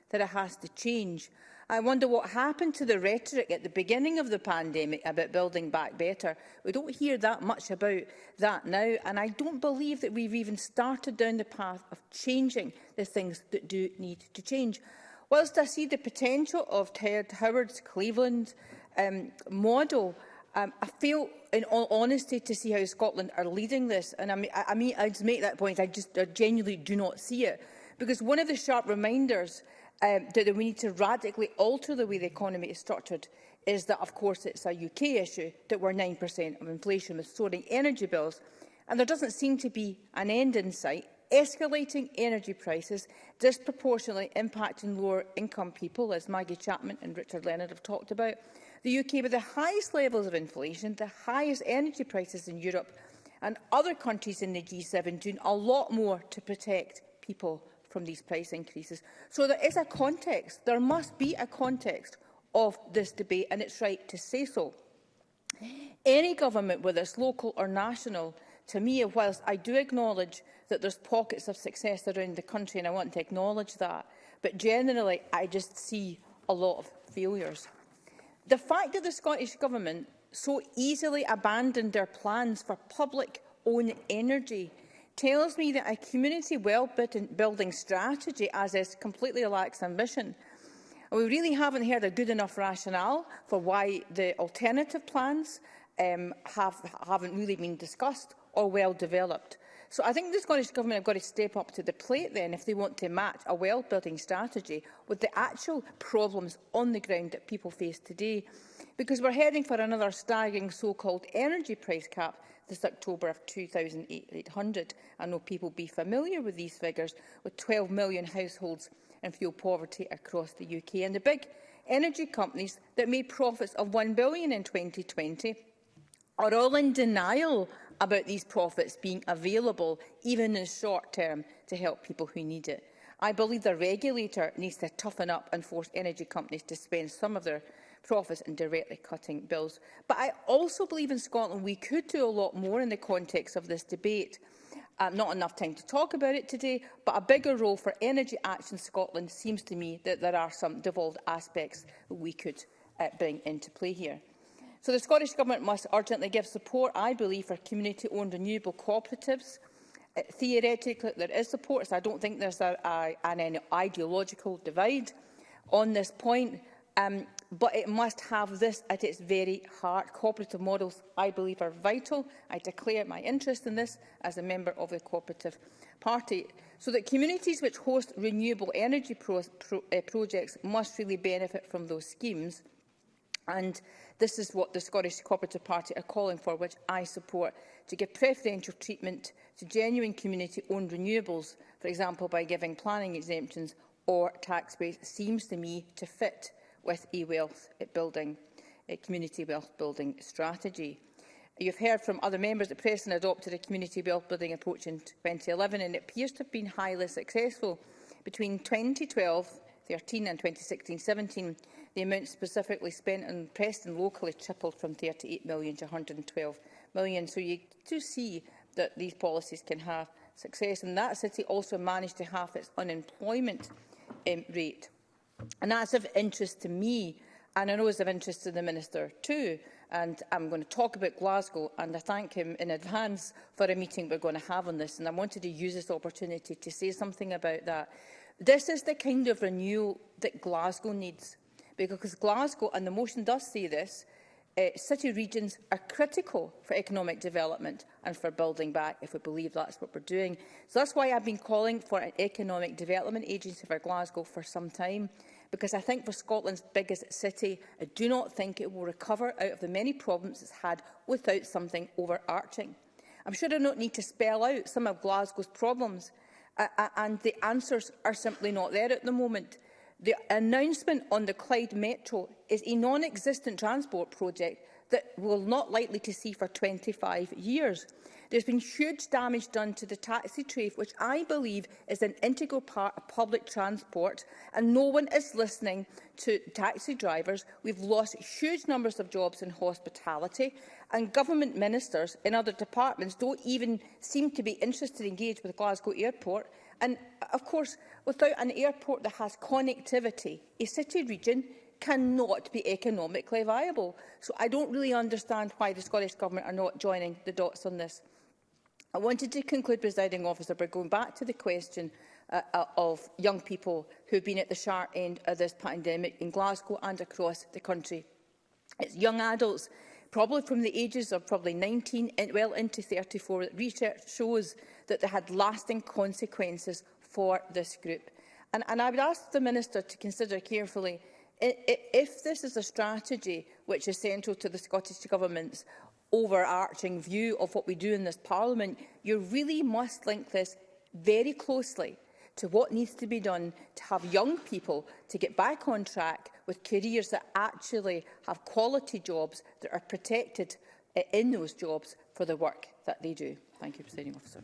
that it has to change. I wonder what happened to the rhetoric at the beginning of the pandemic about building back better. We don't hear that much about that now, and I don't believe that we've even started down the path of changing the things that do need to change. Whilst I see the potential of Ted Howard's Cleveland um, model, um, I feel, in all honesty, to see how Scotland are leading this. And I mean, I, I mean, I just make that point. I just I genuinely do not see it. Because one of the sharp reminders um, that we need to radically alter the way the economy is structured is that, of course, it's a UK issue that we're 9% of inflation with soaring energy bills, and there doesn't seem to be an end in sight. Escalating energy prices disproportionately impacting lower-income people, as Maggie Chapman and Richard Leonard have talked about. The UK with the highest levels of inflation, the highest energy prices in Europe, and other countries in the G7 doing a lot more to protect people from these price increases. So there is a context, there must be a context of this debate and it's right to say so. Any government, whether it's local or national, to me, whilst I do acknowledge that there's pockets of success around the country and I want to acknowledge that, but generally I just see a lot of failures. The fact that the Scottish Government so easily abandoned their plans for public own energy tells me that a community well-building strategy as is completely lacks ambition. We really haven't heard a good enough rationale for why the alternative plans um, have, haven't really been discussed or well developed. So I think the Scottish Government have got to step up to the plate then if they want to match a well-building strategy with the actual problems on the ground that people face today. Because we're heading for another staggering so-called energy price cap this October of 2,800. I know people be familiar with these figures, with 12 million households in fuel poverty across the UK. And the big energy companies that made profits of £1 billion in 2020 are all in denial about these profits being available, even in the short term, to help people who need it. I believe the regulator needs to toughen up and force energy companies to spend some of their profits and directly cutting bills. But I also believe in Scotland we could do a lot more in the context of this debate. Uh, not enough time to talk about it today, but a bigger role for Energy Action Scotland seems to me that there are some devolved aspects that we could uh, bring into play here. So the Scottish Government must urgently give support, I believe, for community-owned renewable cooperatives. Uh, theoretically, there is support, so I don't think there's a, a, an ideological divide on this point. Um, but it must have this at its very heart. Cooperative models, I believe, are vital. I declare my interest in this as a member of the Cooperative Party. So that communities which host renewable energy pro pro uh, projects must really benefit from those schemes. And this is what the Scottish Cooperative Party are calling for, which I support, to give preferential treatment to genuine community-owned renewables, for example, by giving planning exemptions or tax breaks, seems to me to fit with e-wealth eh, building, a eh, community wealth building strategy. You've heard from other members that Preston adopted a community wealth building approach in 2011 and it appears to have been highly successful. Between 2012 13 and 2016-17, the amount specifically spent on Preston locally tripled from 38 million to 112 million. So you do see that these policies can have success. And that city also managed to halve its unemployment um, rate. And that's of interest to me, and I know it's of interest to the Minister too, and I'm going to talk about Glasgow, and I thank him in advance for a meeting we're going to have on this, and I wanted to use this opportunity to say something about that. This is the kind of renewal that Glasgow needs, because Glasgow, and the motion does say this, uh, city regions are critical for economic development and for building back, if we believe that's what we're doing. So that's why I've been calling for an economic development agency for Glasgow for some time, because I think for Scotland's biggest city, I do not think it will recover out of the many problems it's had without something overarching. I'm sure I don't need to spell out some of Glasgow's problems, uh, uh and the answers are simply not there at the moment. The announcement on the Clyde Metro is a non-existent transport project that will not likely to see for 25 years. There's been huge damage done to the taxi trade, which I believe is an integral part of public transport, and no one is listening to taxi drivers. We've lost huge numbers of jobs in hospitality, and government ministers in other departments don't even seem to be interested in engaged with Glasgow Airport. And, of course, Without an airport that has connectivity, a city region cannot be economically viable. So I don't really understand why the Scottish Government are not joining the dots on this. I wanted to conclude, presiding officer, by going back to the question uh, uh of young people who have been at the sharp end of this pandemic in Glasgow and across the country. It's young adults, probably from the ages of probably 19 and well into 34, that research shows that they had lasting consequences for this group. And, and I would ask the Minister to consider carefully if this is a strategy which is central to the Scottish Government's overarching view of what we do in this Parliament, you really must link this very closely to what needs to be done to have young people to get back on track with careers that actually have quality jobs that are protected uh, in those jobs for the work that they do. Thank you, Presiding Officer.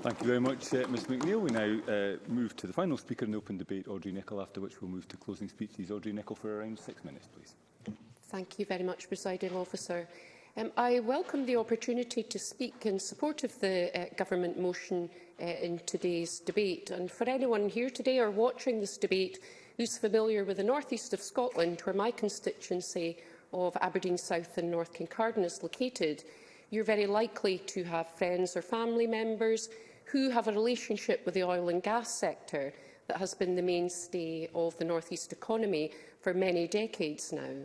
Thank you very much, uh, Ms McNeill. We now uh, move to the final speaker in the open debate, Audrey Nicholl, after which we'll move to closing speeches. Audrey Nicholl for around six minutes, please. Thank you very much, Presiding Officer. Um, I welcome the opportunity to speak in support of the uh, government motion uh, in today's debate. And for anyone here today or watching this debate who's familiar with the northeast of Scotland, where my constituency of Aberdeen South and North Kincardine is located, you're very likely to have friends or family members who have a relationship with the oil and gas sector that has been the mainstay of the North East economy for many decades now.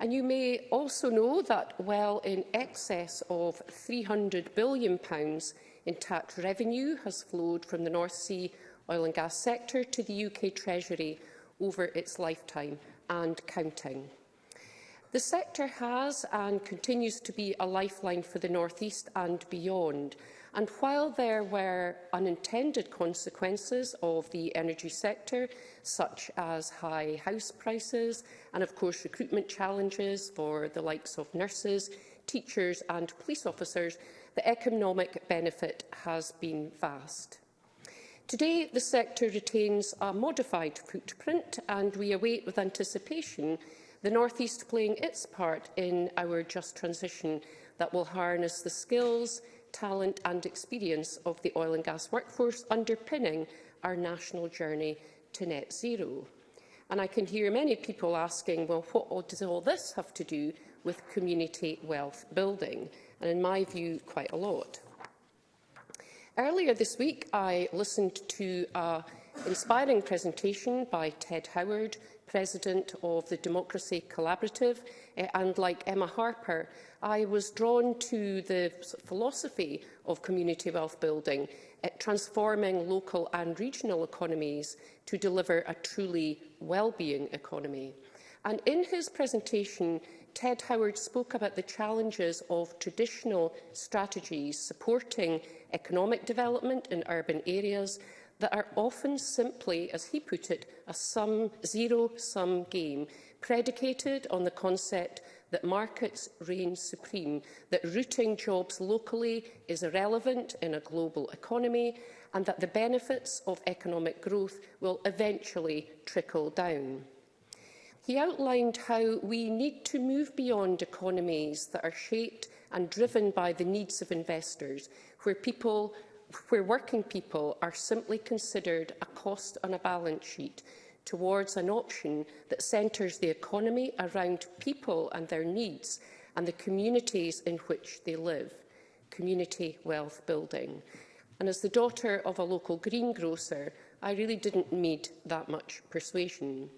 And you may also know that well in excess of £300 billion pounds in tax revenue has flowed from the North Sea oil and gas sector to the UK Treasury over its lifetime and counting. The sector has and continues to be a lifeline for the North East and beyond, And while there were unintended consequences of the energy sector, such as high house prices and, of course, recruitment challenges for the likes of nurses, teachers and police officers, the economic benefit has been vast. Today, the sector retains a modified footprint and we await with anticipation the North East playing its part in our just transition that will harness the skills, talent and experience of the oil and gas workforce underpinning our national journey to net zero. And I can hear many people asking, well, what does all this have to do with community wealth building? And in my view, quite a lot. Earlier this week, I listened to an inspiring presentation by Ted Howard, president of the Democracy Collaborative, eh, and like Emma Harper, I was drawn to the philosophy of community wealth building, eh, transforming local and regional economies to deliver a truly well-being economy. And in his presentation, Ted Howard spoke about the challenges of traditional strategies supporting economic development in urban areas that are often simply, as he put it, a sum, zero-sum game, predicated on the concept that markets reign supreme, that rooting jobs locally is irrelevant in a global economy, and that the benefits of economic growth will eventually trickle down. He outlined how we need to move beyond economies that are shaped and driven by the needs of investors, where people where working people are simply considered a cost on a balance sheet towards an option that centres the economy around people and their needs and the communities in which they live, community wealth building. And as the daughter of a local greengrocer, I really didn't need that much persuasion.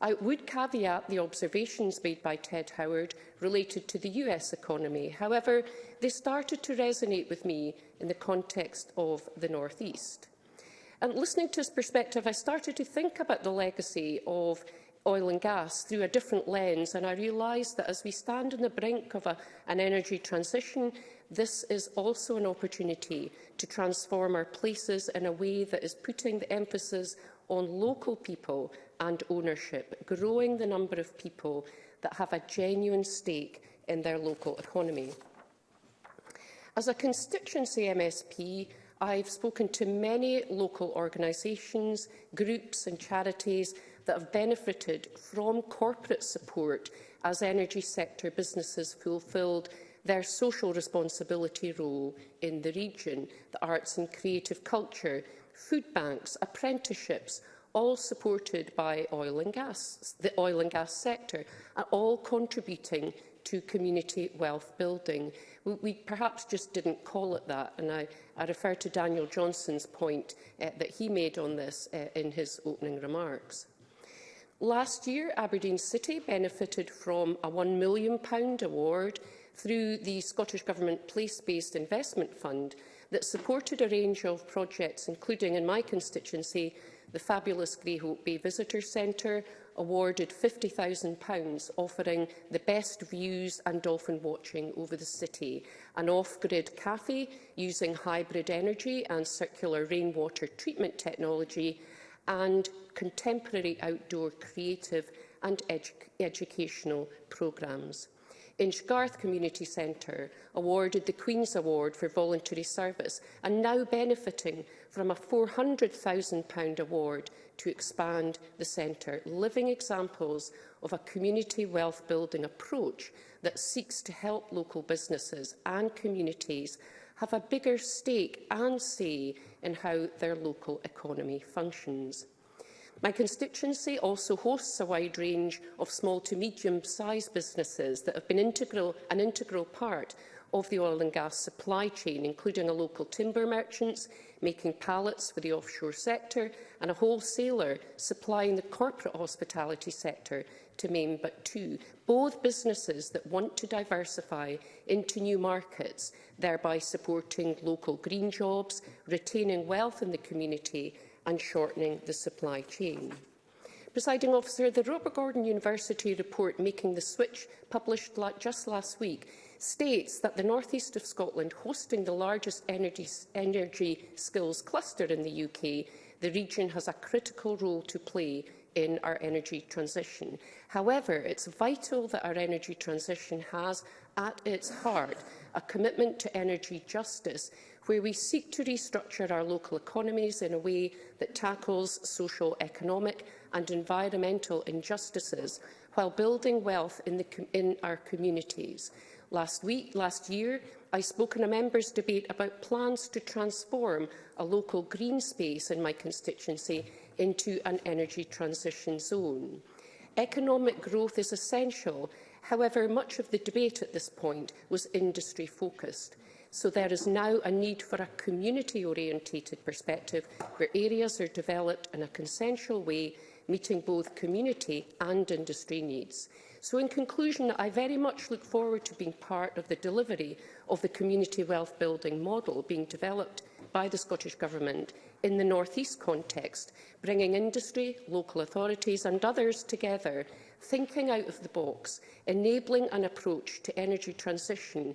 I would caveat the observations made by Ted Howard related to the US economy. However, they started to resonate with me in the context of the North East. And listening to his perspective, I started to think about the legacy of oil and gas through a different lens, and I realised that as we stand on the brink of a, an energy transition, this is also an opportunity to transform our places in a way that is putting the emphasis on local people and ownership, growing the number of people that have a genuine stake in their local economy. As a constituency MSP, I've spoken to many local organisations, groups and charities that have benefited from corporate support as energy sector businesses fulfilled their social responsibility role in the region, the arts and creative culture, food banks, apprenticeships, all supported by oil and gas, the oil and gas sector, are all contributing to community wealth building. We, we perhaps just didn't call it that, and I, I refer to Daniel Johnson's point uh, that he made on this uh, in his opening remarks. Last year, Aberdeen City benefited from a £1 million award through the Scottish Government Place-Based Investment Fund that supported a range of projects, including in my constituency, the fabulous Greyhope Bay Visitor Centre, awarded £50,000 offering the best views and dolphin watching over the city. An off-grid cafe using hybrid energy and circular rainwater treatment technology and contemporary outdoor creative and edu educational programmes. Inchgarth Community Centre, awarded the Queen's Award for voluntary service and now benefiting from a £400,000 award to expand the centre, living examples of a community wealth-building approach that seeks to help local businesses and communities have a bigger stake and say in how their local economy functions. My constituency also hosts a wide range of small to medium-sized businesses that have been integral, an integral part of the oil and gas supply chain, including a local timber merchants, making pallets for the offshore sector, and a wholesaler supplying the corporate hospitality sector to name but two, both businesses that want to diversify into new markets, thereby supporting local green jobs, retaining wealth in the community and shortening the supply chain. Presiding officer, the Robert Gordon University report Making the Switch, published just last week, states that the northeast of Scotland, hosting the largest energy, energy skills cluster in the UK, the region has a critical role to play in our energy transition. However, it's vital that our energy transition has at its heart a commitment to energy justice where we seek to restructure our local economies in a way that tackles social, economic and environmental injustices while building wealth in, the, in our communities. Last week, last year, I spoke in a members' debate about plans to transform a local green space in my constituency into an energy transition zone. Economic growth is essential. However, much of the debate at this point was industry-focused. So there is now a need for a community-orientated perspective where areas are developed in a consensual way, meeting both community and industry needs. So in conclusion, I very much look forward to being part of the delivery of the community wealth building model being developed by the Scottish Government in the North East context, bringing industry, local authorities and others together, thinking out of the box, enabling an approach to energy transition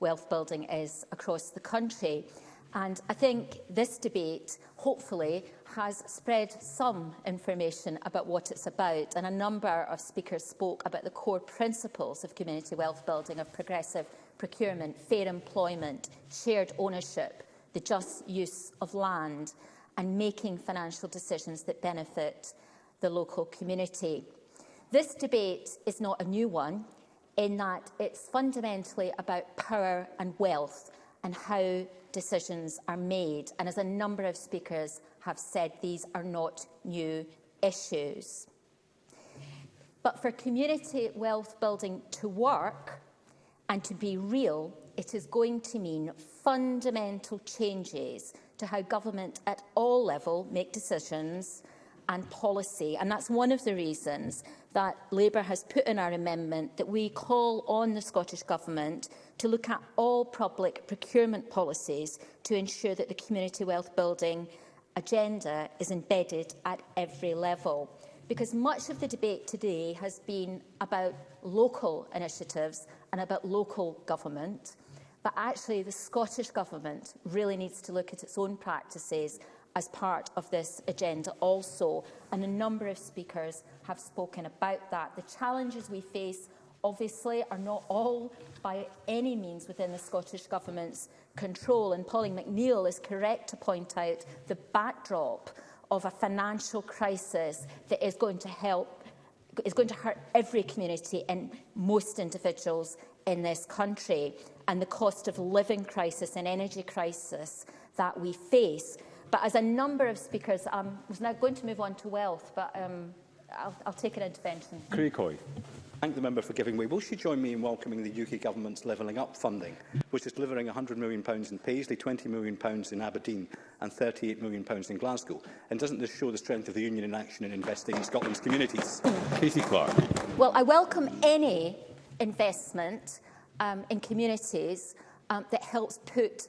wealth building is across the country. And I think this debate, hopefully, has spread some information about what it's about. And a number of speakers spoke about the core principles of community wealth building, of progressive procurement, fair employment, shared ownership, the just use of land, and making financial decisions that benefit the local community. This debate is not a new one in that it's fundamentally about power and wealth and how decisions are made. And as a number of speakers have said, these are not new issues. But for community wealth building to work and to be real, it is going to mean fundamental changes to how government at all level make decisions and policy. And that's one of the reasons that Labour has put in our amendment that we call on the Scottish Government to look at all public procurement policies to ensure that the community wealth building agenda is embedded at every level. Because much of the debate today has been about local initiatives and about local government. But actually, the Scottish Government really needs to look at its own practices as part of this agenda also. And a number of speakers have spoken about that. The challenges we face obviously are not all by any means within the Scottish Government's control. And Pauline McNeill is correct to point out the backdrop of a financial crisis that is going to help is going to hurt every community and most individuals in this country and the cost of living crisis and energy crisis that we face. But as a number of speakers, I um, was now going to move on to wealth, but um, I'll, I'll take an intervention. Kirikoi. Thank the member for giving way. Will she join me in welcoming the UK Government's Levelling Up funding, which is delivering £100 million in Paisley, £20 million in Aberdeen and £38 million in Glasgow? And doesn't this show the strength of the Union in action in investing in Scotland's communities? Katie Clark. Well, I welcome any investment um, in communities um, that helps put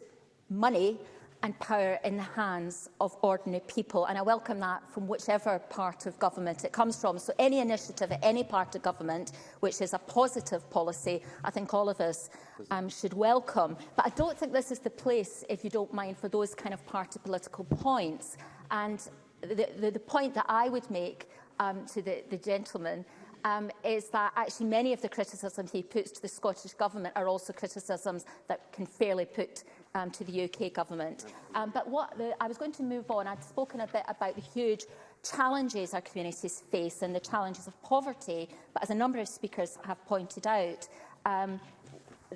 money and power in the hands of ordinary people. And I welcome that from whichever part of government it comes from. So any initiative at any part of government, which is a positive policy, I think all of us um, should welcome. But I don't think this is the place, if you don't mind, for those kind of party political points. And the, the, the point that I would make um, to the, the gentleman um, is that actually many of the criticisms he puts to the Scottish Government are also criticisms that can fairly put um, to the UK government. Um, but what the, I was going to move on. I'd spoken a bit about the huge challenges our communities face and the challenges of poverty. But as a number of speakers have pointed out, um,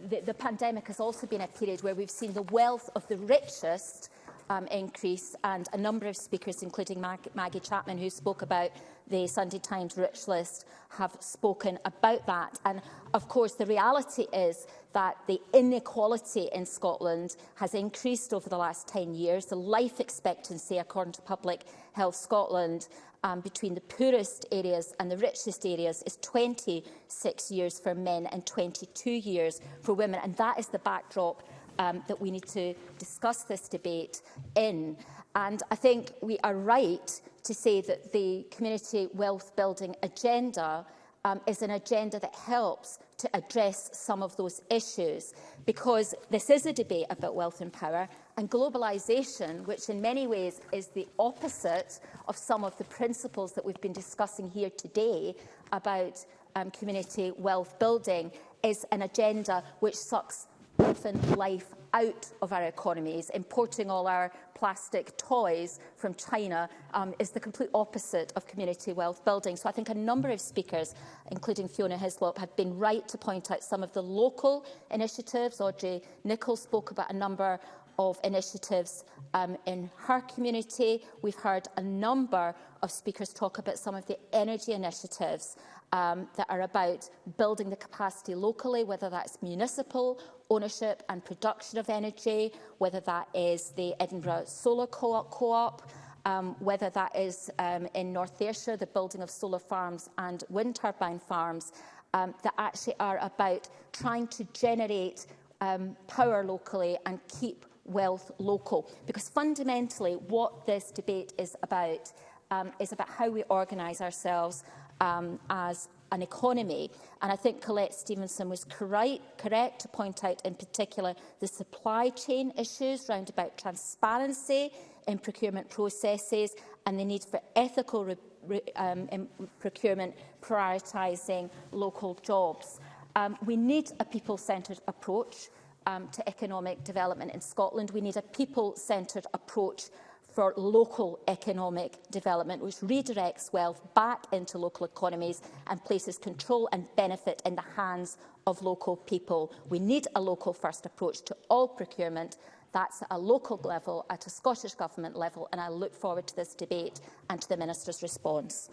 the, the pandemic has also been a period where we've seen the wealth of the richest um, increase and a number of speakers, including Mag Maggie Chapman, who spoke about the Sunday Times rich list, have spoken about that. And of course, the reality is that the inequality in Scotland has increased over the last 10 years. The life expectancy, according to Public Health Scotland, um, between the poorest areas and the richest areas is 26 years for men and 22 years for women. And that is the backdrop um, that we need to discuss this debate in. And I think we are right to say that the community wealth building agenda um, is an agenda that helps to address some of those issues because this is a debate about wealth and power and globalisation, which in many ways is the opposite of some of the principles that we've been discussing here today about um, community wealth building, is an agenda which sucks often life out of our economies. Importing all our plastic toys from China um, is the complete opposite of community wealth building. So I think a number of speakers, including Fiona Hislop, have been right to point out some of the local initiatives. Audrey Nicholls spoke about a number of initiatives um, in her community. We've heard a number of speakers talk about some of the energy initiatives um, that are about building the capacity locally, whether that's municipal ownership and production of energy, whether that is the Edinburgh Solar Co-op, co um, whether that is um, in North Ayrshire, the building of solar farms and wind turbine farms, um, that actually are about trying to generate um, power locally and keep wealth local. Because fundamentally, what this debate is about um, is about how we organise ourselves um, as an economy. And I think Colette Stevenson was correct, correct to point out in particular the supply chain issues round about transparency in procurement processes and the need for ethical re, re, um, in procurement prioritising local jobs. Um, we need a people-centred approach um, to economic development in Scotland. We need a people-centred approach for local economic development, which redirects wealth back into local economies and places control and benefit in the hands of local people. We need a local-first approach to all procurement. That's at a local level, at a Scottish Government level, and I look forward to this debate and to the Minister's response.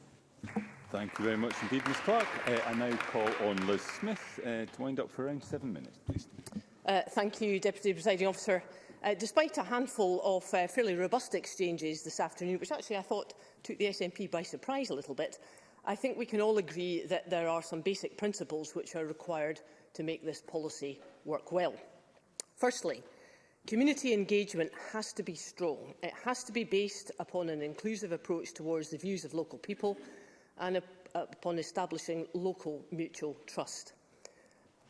Thank you very much indeed, Ms Clark. Uh, I now call on Liz Smith uh, to wind up for around seven minutes, please. Uh, thank you, Deputy Presiding Officer uh, despite a handful of uh, fairly robust exchanges this afternoon, which actually I thought took the SNP by surprise a little bit, I think we can all agree that there are some basic principles which are required to make this policy work well. Firstly, community engagement has to be strong. It has to be based upon an inclusive approach towards the views of local people and upon establishing local mutual trust.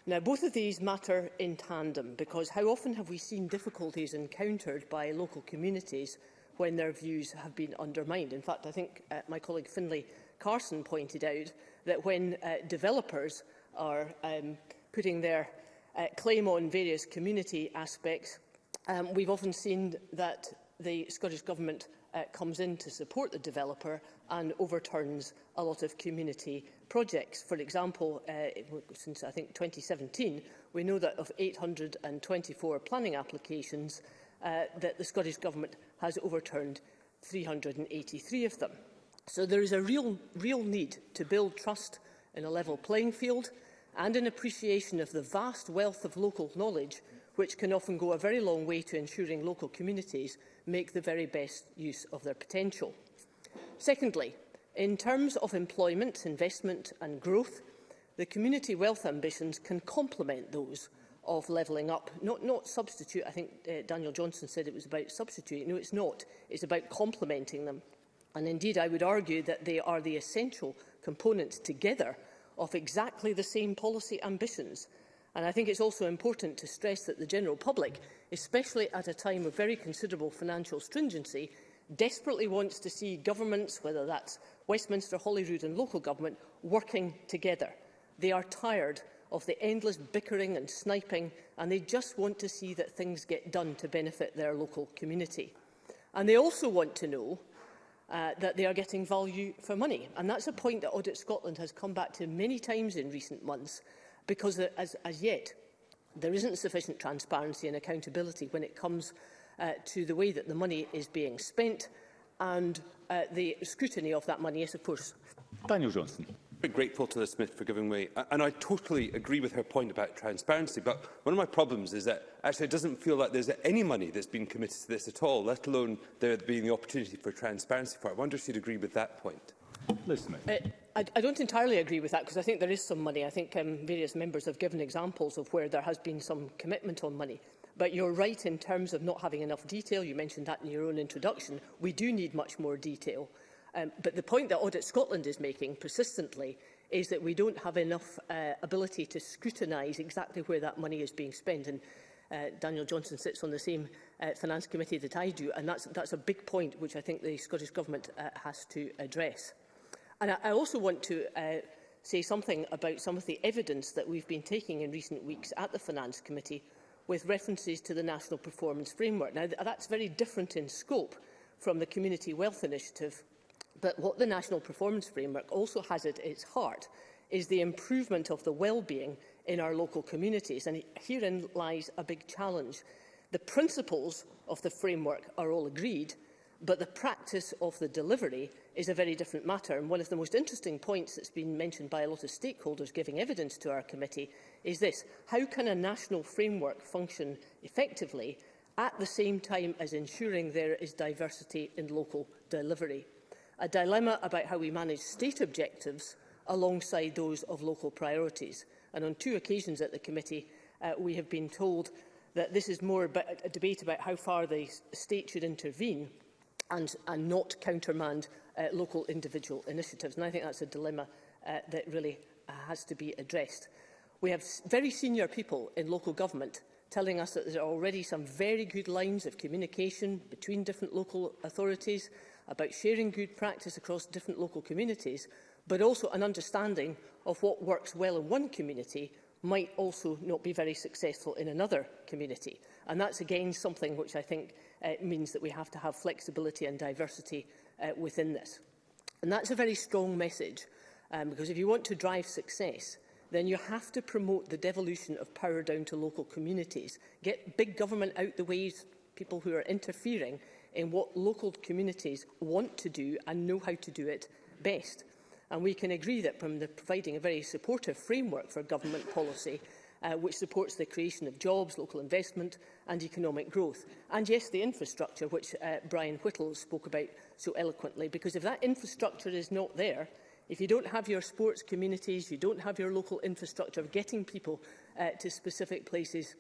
Now, both of these matter in tandem because how often have we seen difficulties encountered by local communities when their views have been undermined? In fact, I think uh, my colleague Finlay Carson pointed out that when uh, developers are um, putting their uh, claim on various community aspects, um, we've often seen that the Scottish Government uh, comes in to support the developer and overturns a lot of community projects. For example, uh, since I think 2017, we know that of 824 planning applications, uh, that the Scottish Government has overturned 383 of them. So there is a real, real need to build trust in a level playing field and an appreciation of the vast wealth of local knowledge which can often go a very long way to ensuring local communities make the very best use of their potential. Secondly, in terms of employment, investment and growth, the community wealth ambitions can complement those of levelling up, not, not substitute. I think uh, Daniel Johnson said it was about substituting. No, it's not. It's about complementing them. And indeed, I would argue that they are the essential components together of exactly the same policy ambitions. And I think it's also important to stress that the general public especially at a time of very considerable financial stringency, desperately wants to see governments, whether that's Westminster, Holyrood and local government, working together. They are tired of the endless bickering and sniping and they just want to see that things get done to benefit their local community. And they also want to know uh, that they are getting value for money. And that's a point that Audit Scotland has come back to many times in recent months because uh, as, as yet there isn't sufficient transparency and accountability when it comes uh, to the way that the money is being spent and uh, the scrutiny of that money is, of course. Daniel Johnson. Very grateful to the Smith for giving way, and I totally agree with her point about transparency, but one of my problems is that actually it doesn't feel like there's any money that's been committed to this at all, let alone there being the opportunity for transparency for it. I wonder if you'd agree with that point. Listen Uh, I, I don't entirely agree with that because I think there is some money. I think um, various members have given examples of where there has been some commitment on money. But you're right in terms of not having enough detail. You mentioned that in your own introduction. We do need much more detail. Um, but the point that Audit Scotland is making persistently is that we don't have enough uh, ability to scrutinise exactly where that money is being spent. And uh, Daniel Johnson sits on the same uh, finance committee that I do, and that's, that's a big point which I think the Scottish Government uh, has to address. And I, also want to uh, say something about some of the evidence that we've been taking in recent weeks at the Finance Committee with references to the National Performance Framework. Now, that's very different in scope from the Community Wealth Initiative, but what the National Performance Framework also has at its heart is the improvement of the well-being in our local communities, and herein lies a big challenge. The principles of the framework are all agreed, but the practice of the delivery is a very different matter. And one of the most interesting points that's been mentioned by a lot of stakeholders giving evidence to our committee is this. How can a national framework function effectively at the same time as ensuring there is diversity in local delivery? A dilemma about how we manage state objectives alongside those of local priorities. And on two occasions at the committee, uh, we have been told that this is more about a debate about how far the state should intervene and, and not countermand uh, local individual initiatives. And I think that's a dilemma uh, that really uh, has to be addressed. We have very senior people in local government telling us that there are already some very good lines of communication between different local authorities about sharing good practice across different local communities, but also an understanding of what works well in one community might also not be very successful in another community. And that's again something which I think uh, means that we have to have flexibility and diversity uh, within this. And that's a very strong message, um, because if you want to drive success, then you have to promote the devolution of power down to local communities. Get big government out the ways people who are interfering in what local communities want to do and know how to do it best. And we can agree that from the providing a very supportive framework for government policy, uh, which supports the creation of jobs, local investment and economic growth. And yes, the infrastructure, which uh, Brian Whittle spoke about so eloquently, because if that infrastructure is not there, if you don't have your sports communities, you don't have your local infrastructure of getting people uh, to specific places,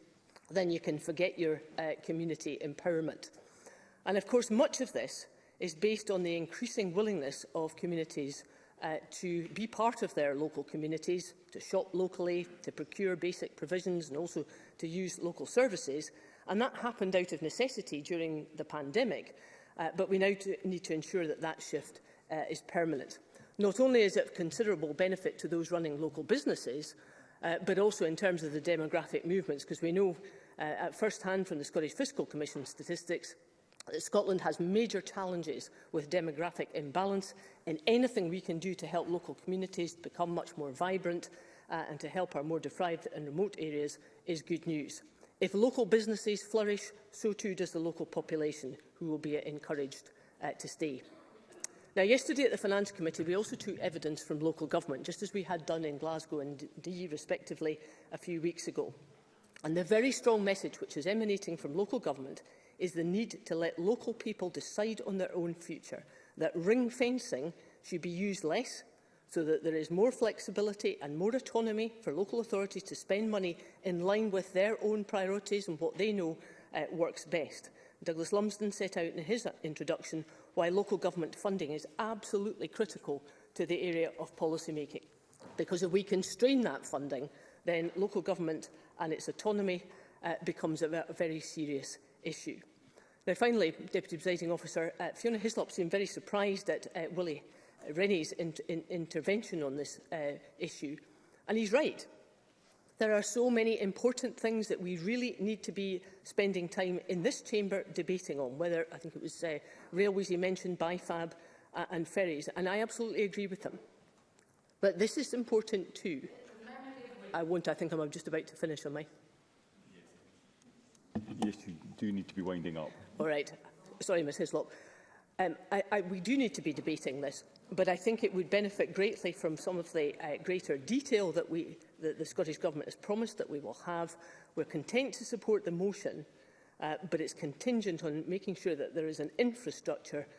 then you can forget your uh, community empowerment. And of course, much of this is based on the increasing willingness of communities uh, to be part of their local communities, to shop locally, to procure basic provisions and also to use local services. And that happened out of necessity during the pandemic. Uh, but we now to need to ensure that that shift uh, is permanent. Not only is it of considerable benefit to those running local businesses, uh, but also in terms of the demographic movements, because we know uh, at first hand from the Scottish Fiscal Commission statistics that Scotland has major challenges with demographic imbalance and anything we can do to help local communities become much more vibrant uh, and to help our more deprived and remote areas is good news. If local businesses flourish, so too does the local population, who will be encouraged uh, to stay. Now, yesterday at the Finance Committee, we also took evidence from local government, just as we had done in Glasgow and Dee, respectively, a few weeks ago. And the very strong message which is emanating from local government is the need to let local people decide on their own future, that ring fencing should be used less so that there is more flexibility and more autonomy for local authorities to spend money in line with their own priorities and what they know uh, works best. Douglas Lumsden set out in his introduction why local government funding is absolutely critical to the area of policy making. Because if we constrain that funding, then local government and its autonomy uh, becomes a, a very serious issue. Now, finally, Deputy Presiding Officer, uh, Fiona Hislop seemed very surprised at uh, Willie Rennie's in, in, intervention on this uh, issue. And he's right. There are so many important things that we really need to be spending time in this chamber debating on, whether, I think it was uh, railways he mentioned, BIFAB uh, and ferries, and I absolutely agree with them. But this is important too. I won't, I think I'm just about to finish on my... Yes, you do need to be winding up. All right. Sorry, Ms Hislop. Um, I, I, we do need to be debating this but I think it would benefit greatly from some of the uh, greater detail that, we, that the Scottish Government has promised that we will have. We're content to support the motion, uh, but it's contingent on making sure that there is an infrastructure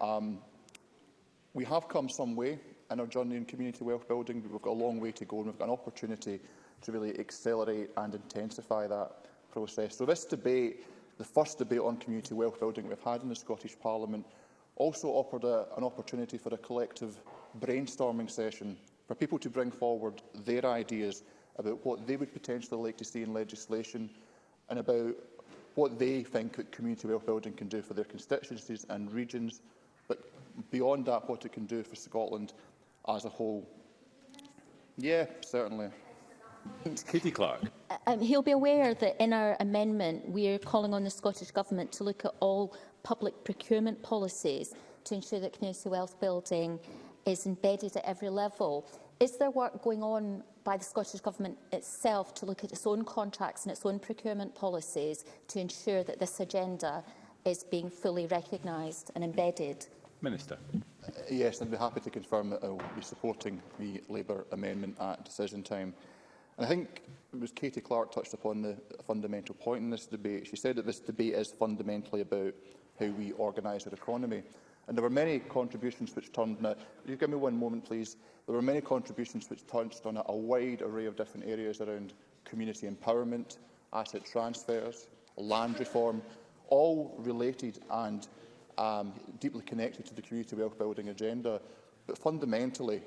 Um, we have come some way in our journey in community wealth building, but we've got a long way to go and we've got an opportunity to really accelerate and intensify that process. So this debate, the first debate on community wealth building we've had in the Scottish Parliament, also offered a, an opportunity for a collective brainstorming session for people to bring forward their ideas about what they would potentially like to see in legislation and about what they think community wealth building can do for their constituencies and regions, but beyond that, what it can do for Scotland as a whole. Yeah, certainly. Kitty Clark. Uh, um, he'll be aware that in our amendment, we're calling on the Scottish Government to look at all public procurement policies to ensure that community wealth building is embedded at every level. Is there work going on by the Scottish Government itself to look at its own contracts and its own procurement policies to ensure that this agenda is being fully recognised and embedded? Minister. Uh, yes, I'd be happy to confirm that I'll be supporting the Labour amendment at decision time. And I think it was Katie Clark touched upon the fundamental point in this debate. She said that this debate is fundamentally about how we organise our economy. And there were many contributions which turned on you give me one moment please, there were many contributions which touched on a, a wide array of different areas around community empowerment, asset transfers, land reform, all related and um, deeply connected to the community wealth building agenda. But fundamentally,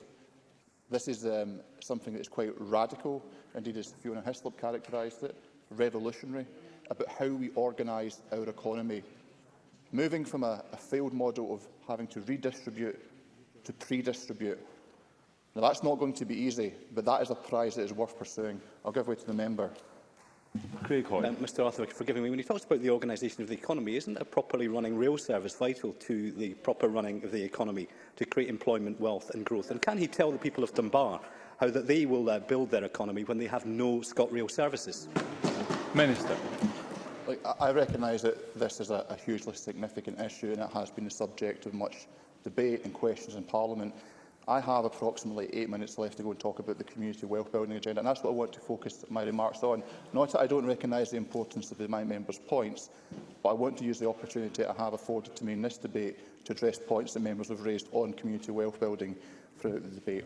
this is um, something that is quite radical, indeed as Fiona Hislop characterised it, revolutionary, about how we organise our economy Moving from a, a failed model of having to redistribute to pre-distribute. Now, that's not going to be easy, but that is a prize that is worth pursuing. I'll give way to the member. Craig Hoy. Um, Mr Arthur, forgive me, when he talks about the organisation of the economy, isn't a properly running rail service vital to the proper running of the economy to create employment, wealth and growth? And can he tell the people of Dunbar how that they will uh, build their economy when they have no ScotRail services? Minister. I, I recognise that this is a, a hugely significant issue and it has been the subject of much debate and questions in Parliament. I have approximately eight minutes left to go and talk about the community wealth building agenda, and that's what I want to focus my remarks on. Not that I don't recognise the importance of my members' points, but I want to use the opportunity I have afforded to me in this debate to address points that members have raised on community wealth building throughout the debate.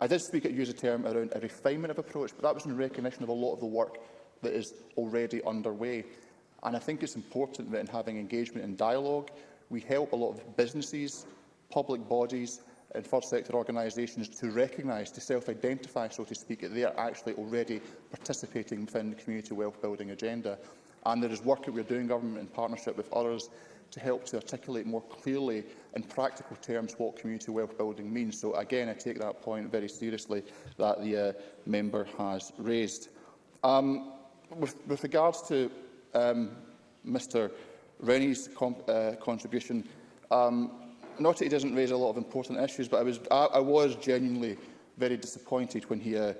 I did speak at use a term around a refinement of approach, but that was in recognition of a lot of the work that is already underway. And I think it's important that in having engagement and dialogue, we help a lot of businesses public bodies and first sector organisations to recognise, to self-identify, so to speak, that they are actually already participating within the community wealth building agenda. And there is work that we are doing, government, in partnership with others to help to articulate more clearly in practical terms what community wealth building means. So again, I take that point very seriously that the uh, member has raised. Um, with, with regards to um, Mr Rennie's uh, contribution, um, not that he doesn't raise a lot of important issues, but I was, I, I was genuinely very disappointed when he uh,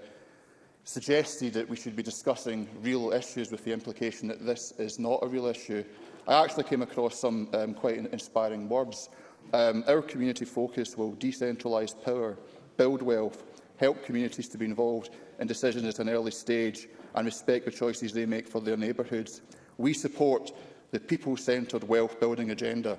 suggested that we should be discussing real issues with the implication that this is not a real issue. I actually came across some um, quite inspiring words. Um, our community focus will decentralise power, build wealth, help communities to be involved in decisions at an early stage and respect the choices they make for their neighbourhoods. We support the people-centred wealth building agenda.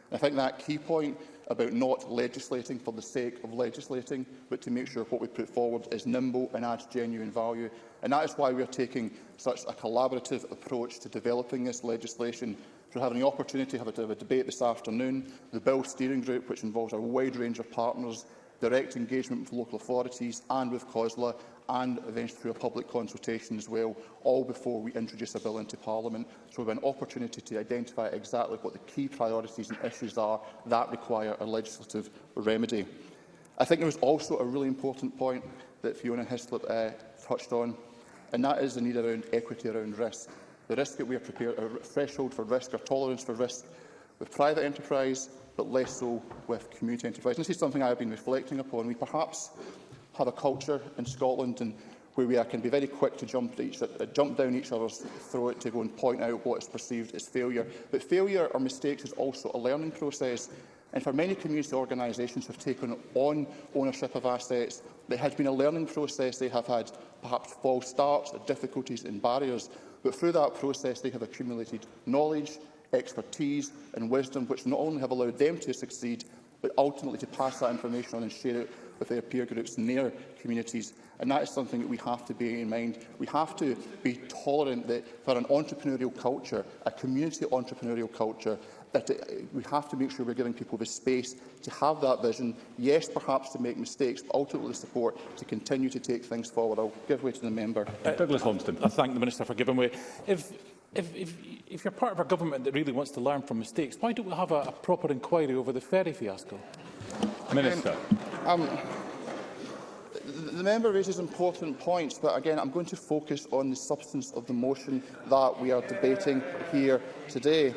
I think that key point about not legislating for the sake of legislating, but to make sure what we put forward is nimble and adds genuine value. And that is why we are taking such a collaborative approach to developing this legislation. So having the opportunity to have a, to have a debate this afternoon, the Bill Steering Group, which involves a wide range of partners, direct engagement with local authorities and with COSLA, and eventually through a public consultation as well, all before we introduce a bill into Parliament. So we have an opportunity to identify exactly what the key priorities and issues are that require a legislative remedy. I think there was also a really important point that Fiona Hislop uh, touched on, and that is the need around equity around risk. The risk that we are prepared, a threshold for risk, or tolerance for risk with private enterprise, but less so with community enterprise. And this is something I have been reflecting upon. We perhaps have a culture in Scotland and where we are, can be very quick to jump, each, uh, jump down each other's throat to go and point out what is perceived as failure. But failure or mistakes is also a learning process. And for many community organisations have taken on ownership of assets, there has been a learning process. They have had perhaps false starts, difficulties and barriers. But through that process, they have accumulated knowledge, expertise and wisdom, which not only have allowed them to succeed, but ultimately to pass that information on and share it with their peer groups in their communities. And that is something that we have to bear in mind. We have to be tolerant that for an entrepreneurial culture, a community entrepreneurial culture, that it, we have to make sure we're giving people the space to have that vision, yes, perhaps to make mistakes, but ultimately support to continue to take things forward. I'll give way to the member. Uh, Douglas Lumsden. I thank the Minister for giving way. If, if, if, if you're part of a government that really wants to learn from mistakes, why don't we have a, a proper inquiry over the ferry fiasco? Minister. Um, the member raises important points, but again, I'm going to focus on the substance of the motion that we are debating here today.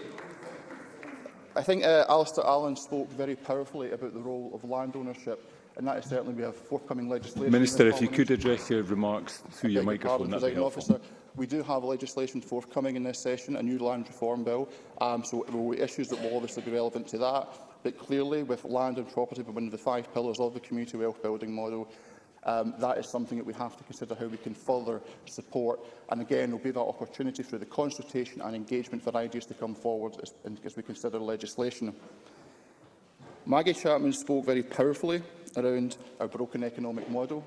I think uh, Alistair Allen spoke very powerfully about the role of land ownership, and that is certainly we have forthcoming legislation. Minister, if you could address your remarks through your microphone, that would be Officer, we do have legislation forthcoming in this session, a new land reform bill, um, so there will be issues that will obviously be relevant to that but clearly with land and property being one of the five pillars of the community wealth building model, um, that is something that we have to consider how we can further support. And again, there will be that opportunity through the consultation and engagement for ideas to come forward as, as we consider legislation. Maggie Chapman spoke very powerfully around our broken economic model,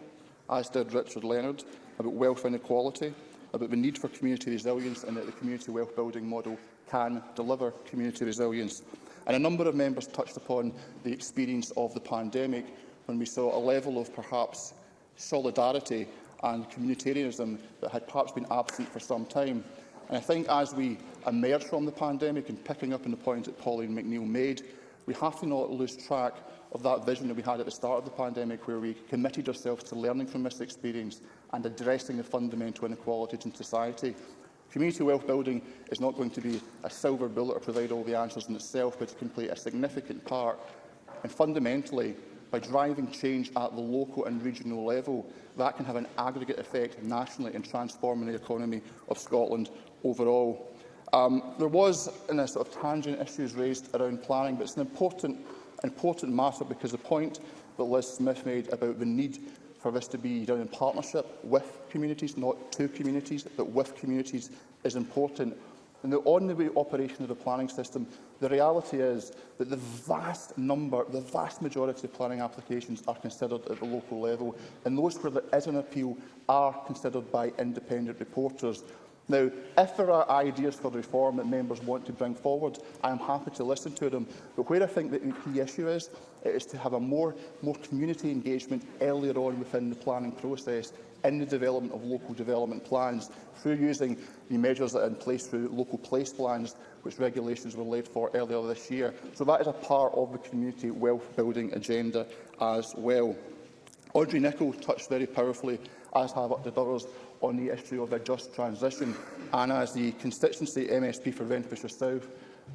as did Richard Leonard, about wealth inequality, about the need for community resilience and that the community wealth building model can deliver community resilience. And a number of members touched upon the experience of the pandemic when we saw a level of perhaps solidarity and communitarianism that had perhaps been absent for some time. And I think as we emerge from the pandemic, and picking up on the point that Pauline McNeill made, we have to not lose track of that vision that we had at the start of the pandemic, where we committed ourselves to learning from this experience and addressing the fundamental inequalities in society. Community wealth building is not going to be a silver bullet or provide all the answers in itself, but it can play a significant part. And fundamentally, by driving change at the local and regional level, that can have an aggregate effect nationally in transforming the economy of Scotland overall. Um, there was in a sort of tangent issues raised around planning, but it's an important, important matter because the point that Liz Smith made about the need for this to be done in partnership with communities, not to communities, but with communities is important. And the on-the-way operation of the planning system, the reality is that the vast number, the vast majority of planning applications are considered at the local level, and those where there is an appeal are considered by independent reporters. Now, if there are ideas for reform that members want to bring forward, I am happy to listen to them. But where I think the key issue is, it is to have a more, more community engagement earlier on within the planning process in the development of local development plans through using the measures that are in place through local place plans, which regulations were laid for earlier this year. So that is a part of the community wealth building agenda as well. Audrey Nicholl touched very powerfully, as have up the others, on the issue of a just transition. And as the constituency MSP for Renfrewshire South,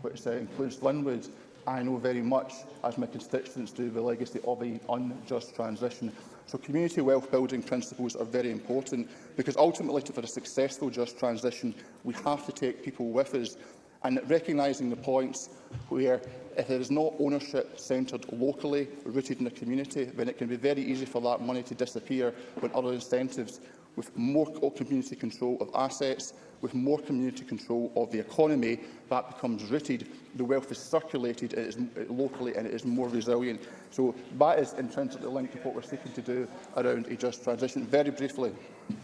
which uh, includes Linwood, I know very much, as my constituents do, the legacy of an unjust transition. So community wealth building principles are very important because ultimately for a successful just transition, we have to take people with us and recognising the points where if there is not ownership centred locally, rooted in the community, then it can be very easy for that money to disappear when other incentives with more community control of assets, with more community control of the economy, that becomes rooted, the wealth is circulated it is locally and it is more resilient. So that is intrinsically linked to what we're seeking to do around a just transition. Very briefly.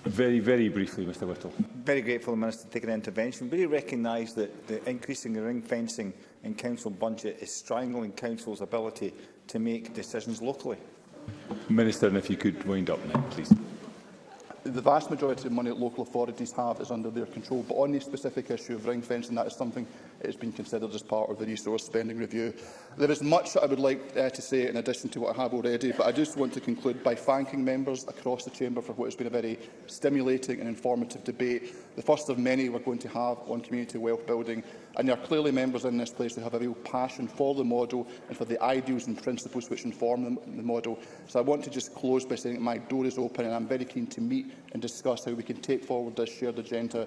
Very, very briefly, Mr Whittle. Very grateful, Minister, to take an intervention. Really recognise that the increasing ring fencing in council budget is strangling council's ability to make decisions locally. Minister, and if you could wind up now, please the vast majority of money that local authorities have is under their control. But on the specific issue of ring fencing, that is something has been considered as part of the resource spending review. There is much that I would like uh, to say in addition to what I have already, but I just want to conclude by thanking members across the Chamber for what has been a very stimulating and informative debate, the first of many we're going to have on community wealth building. And there are clearly members in this place who have a real passion for the model and for the ideals and principles which inform them, the model. So I want to just close by saying that my door is open and I'm very keen to meet and discuss how we can take forward this shared agenda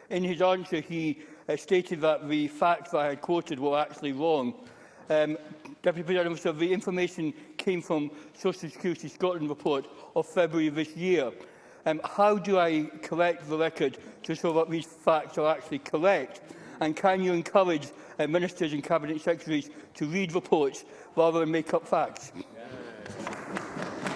in his answer he uh, stated that the facts that I had quoted were actually wrong. Um, Deputy President Officer, the information came from Social Security Scotland report of February this year. Um, how do I correct the record to show that these facts are actually correct? And can you encourage uh, ministers and cabinet secretaries to read reports rather than make up facts? Yeah.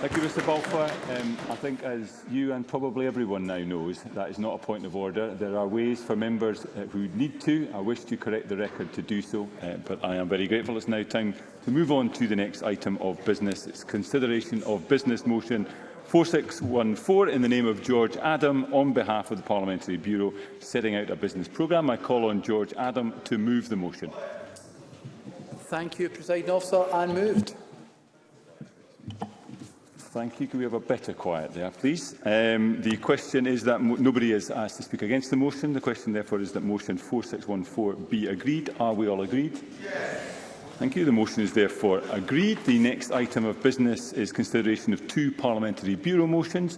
Thank you, Mr Balfa, um, I think as you and probably everyone now knows, that is not a point of order. There are ways for members uh, who need to, I wish to correct the record to do so, uh, but I am very grateful. It's now time to move on to the next item of business. It's consideration of business motion 4614 in the name of George Adam on behalf of the Parliamentary Bureau setting out a business programme. I call on George Adam to move the motion. Thank you, President Officer. I'm moved. Thank you. Can we have a better quiet there, please? Um, the question is that nobody has asked to speak against the motion. The question, therefore, is that motion 4614 be agreed. Are we all agreed? Yes. Thank you. The motion is therefore agreed. The next item of business is consideration of two Parliamentary Bureau motions.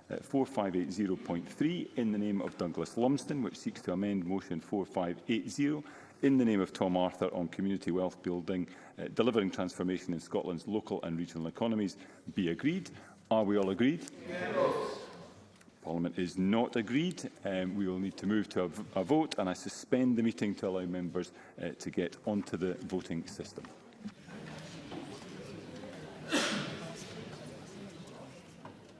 uh, 4580.3 in the name of Douglas Lumsden, which seeks to amend motion 4580 in the name of Tom Arthur on community wealth building, uh, delivering transformation in Scotland's local and regional economies, be agreed. Are we all agreed? Yes. Parliament is not agreed, um, we will need to move to a, a vote and I suspend the meeting to allow members uh, to get onto the voting system.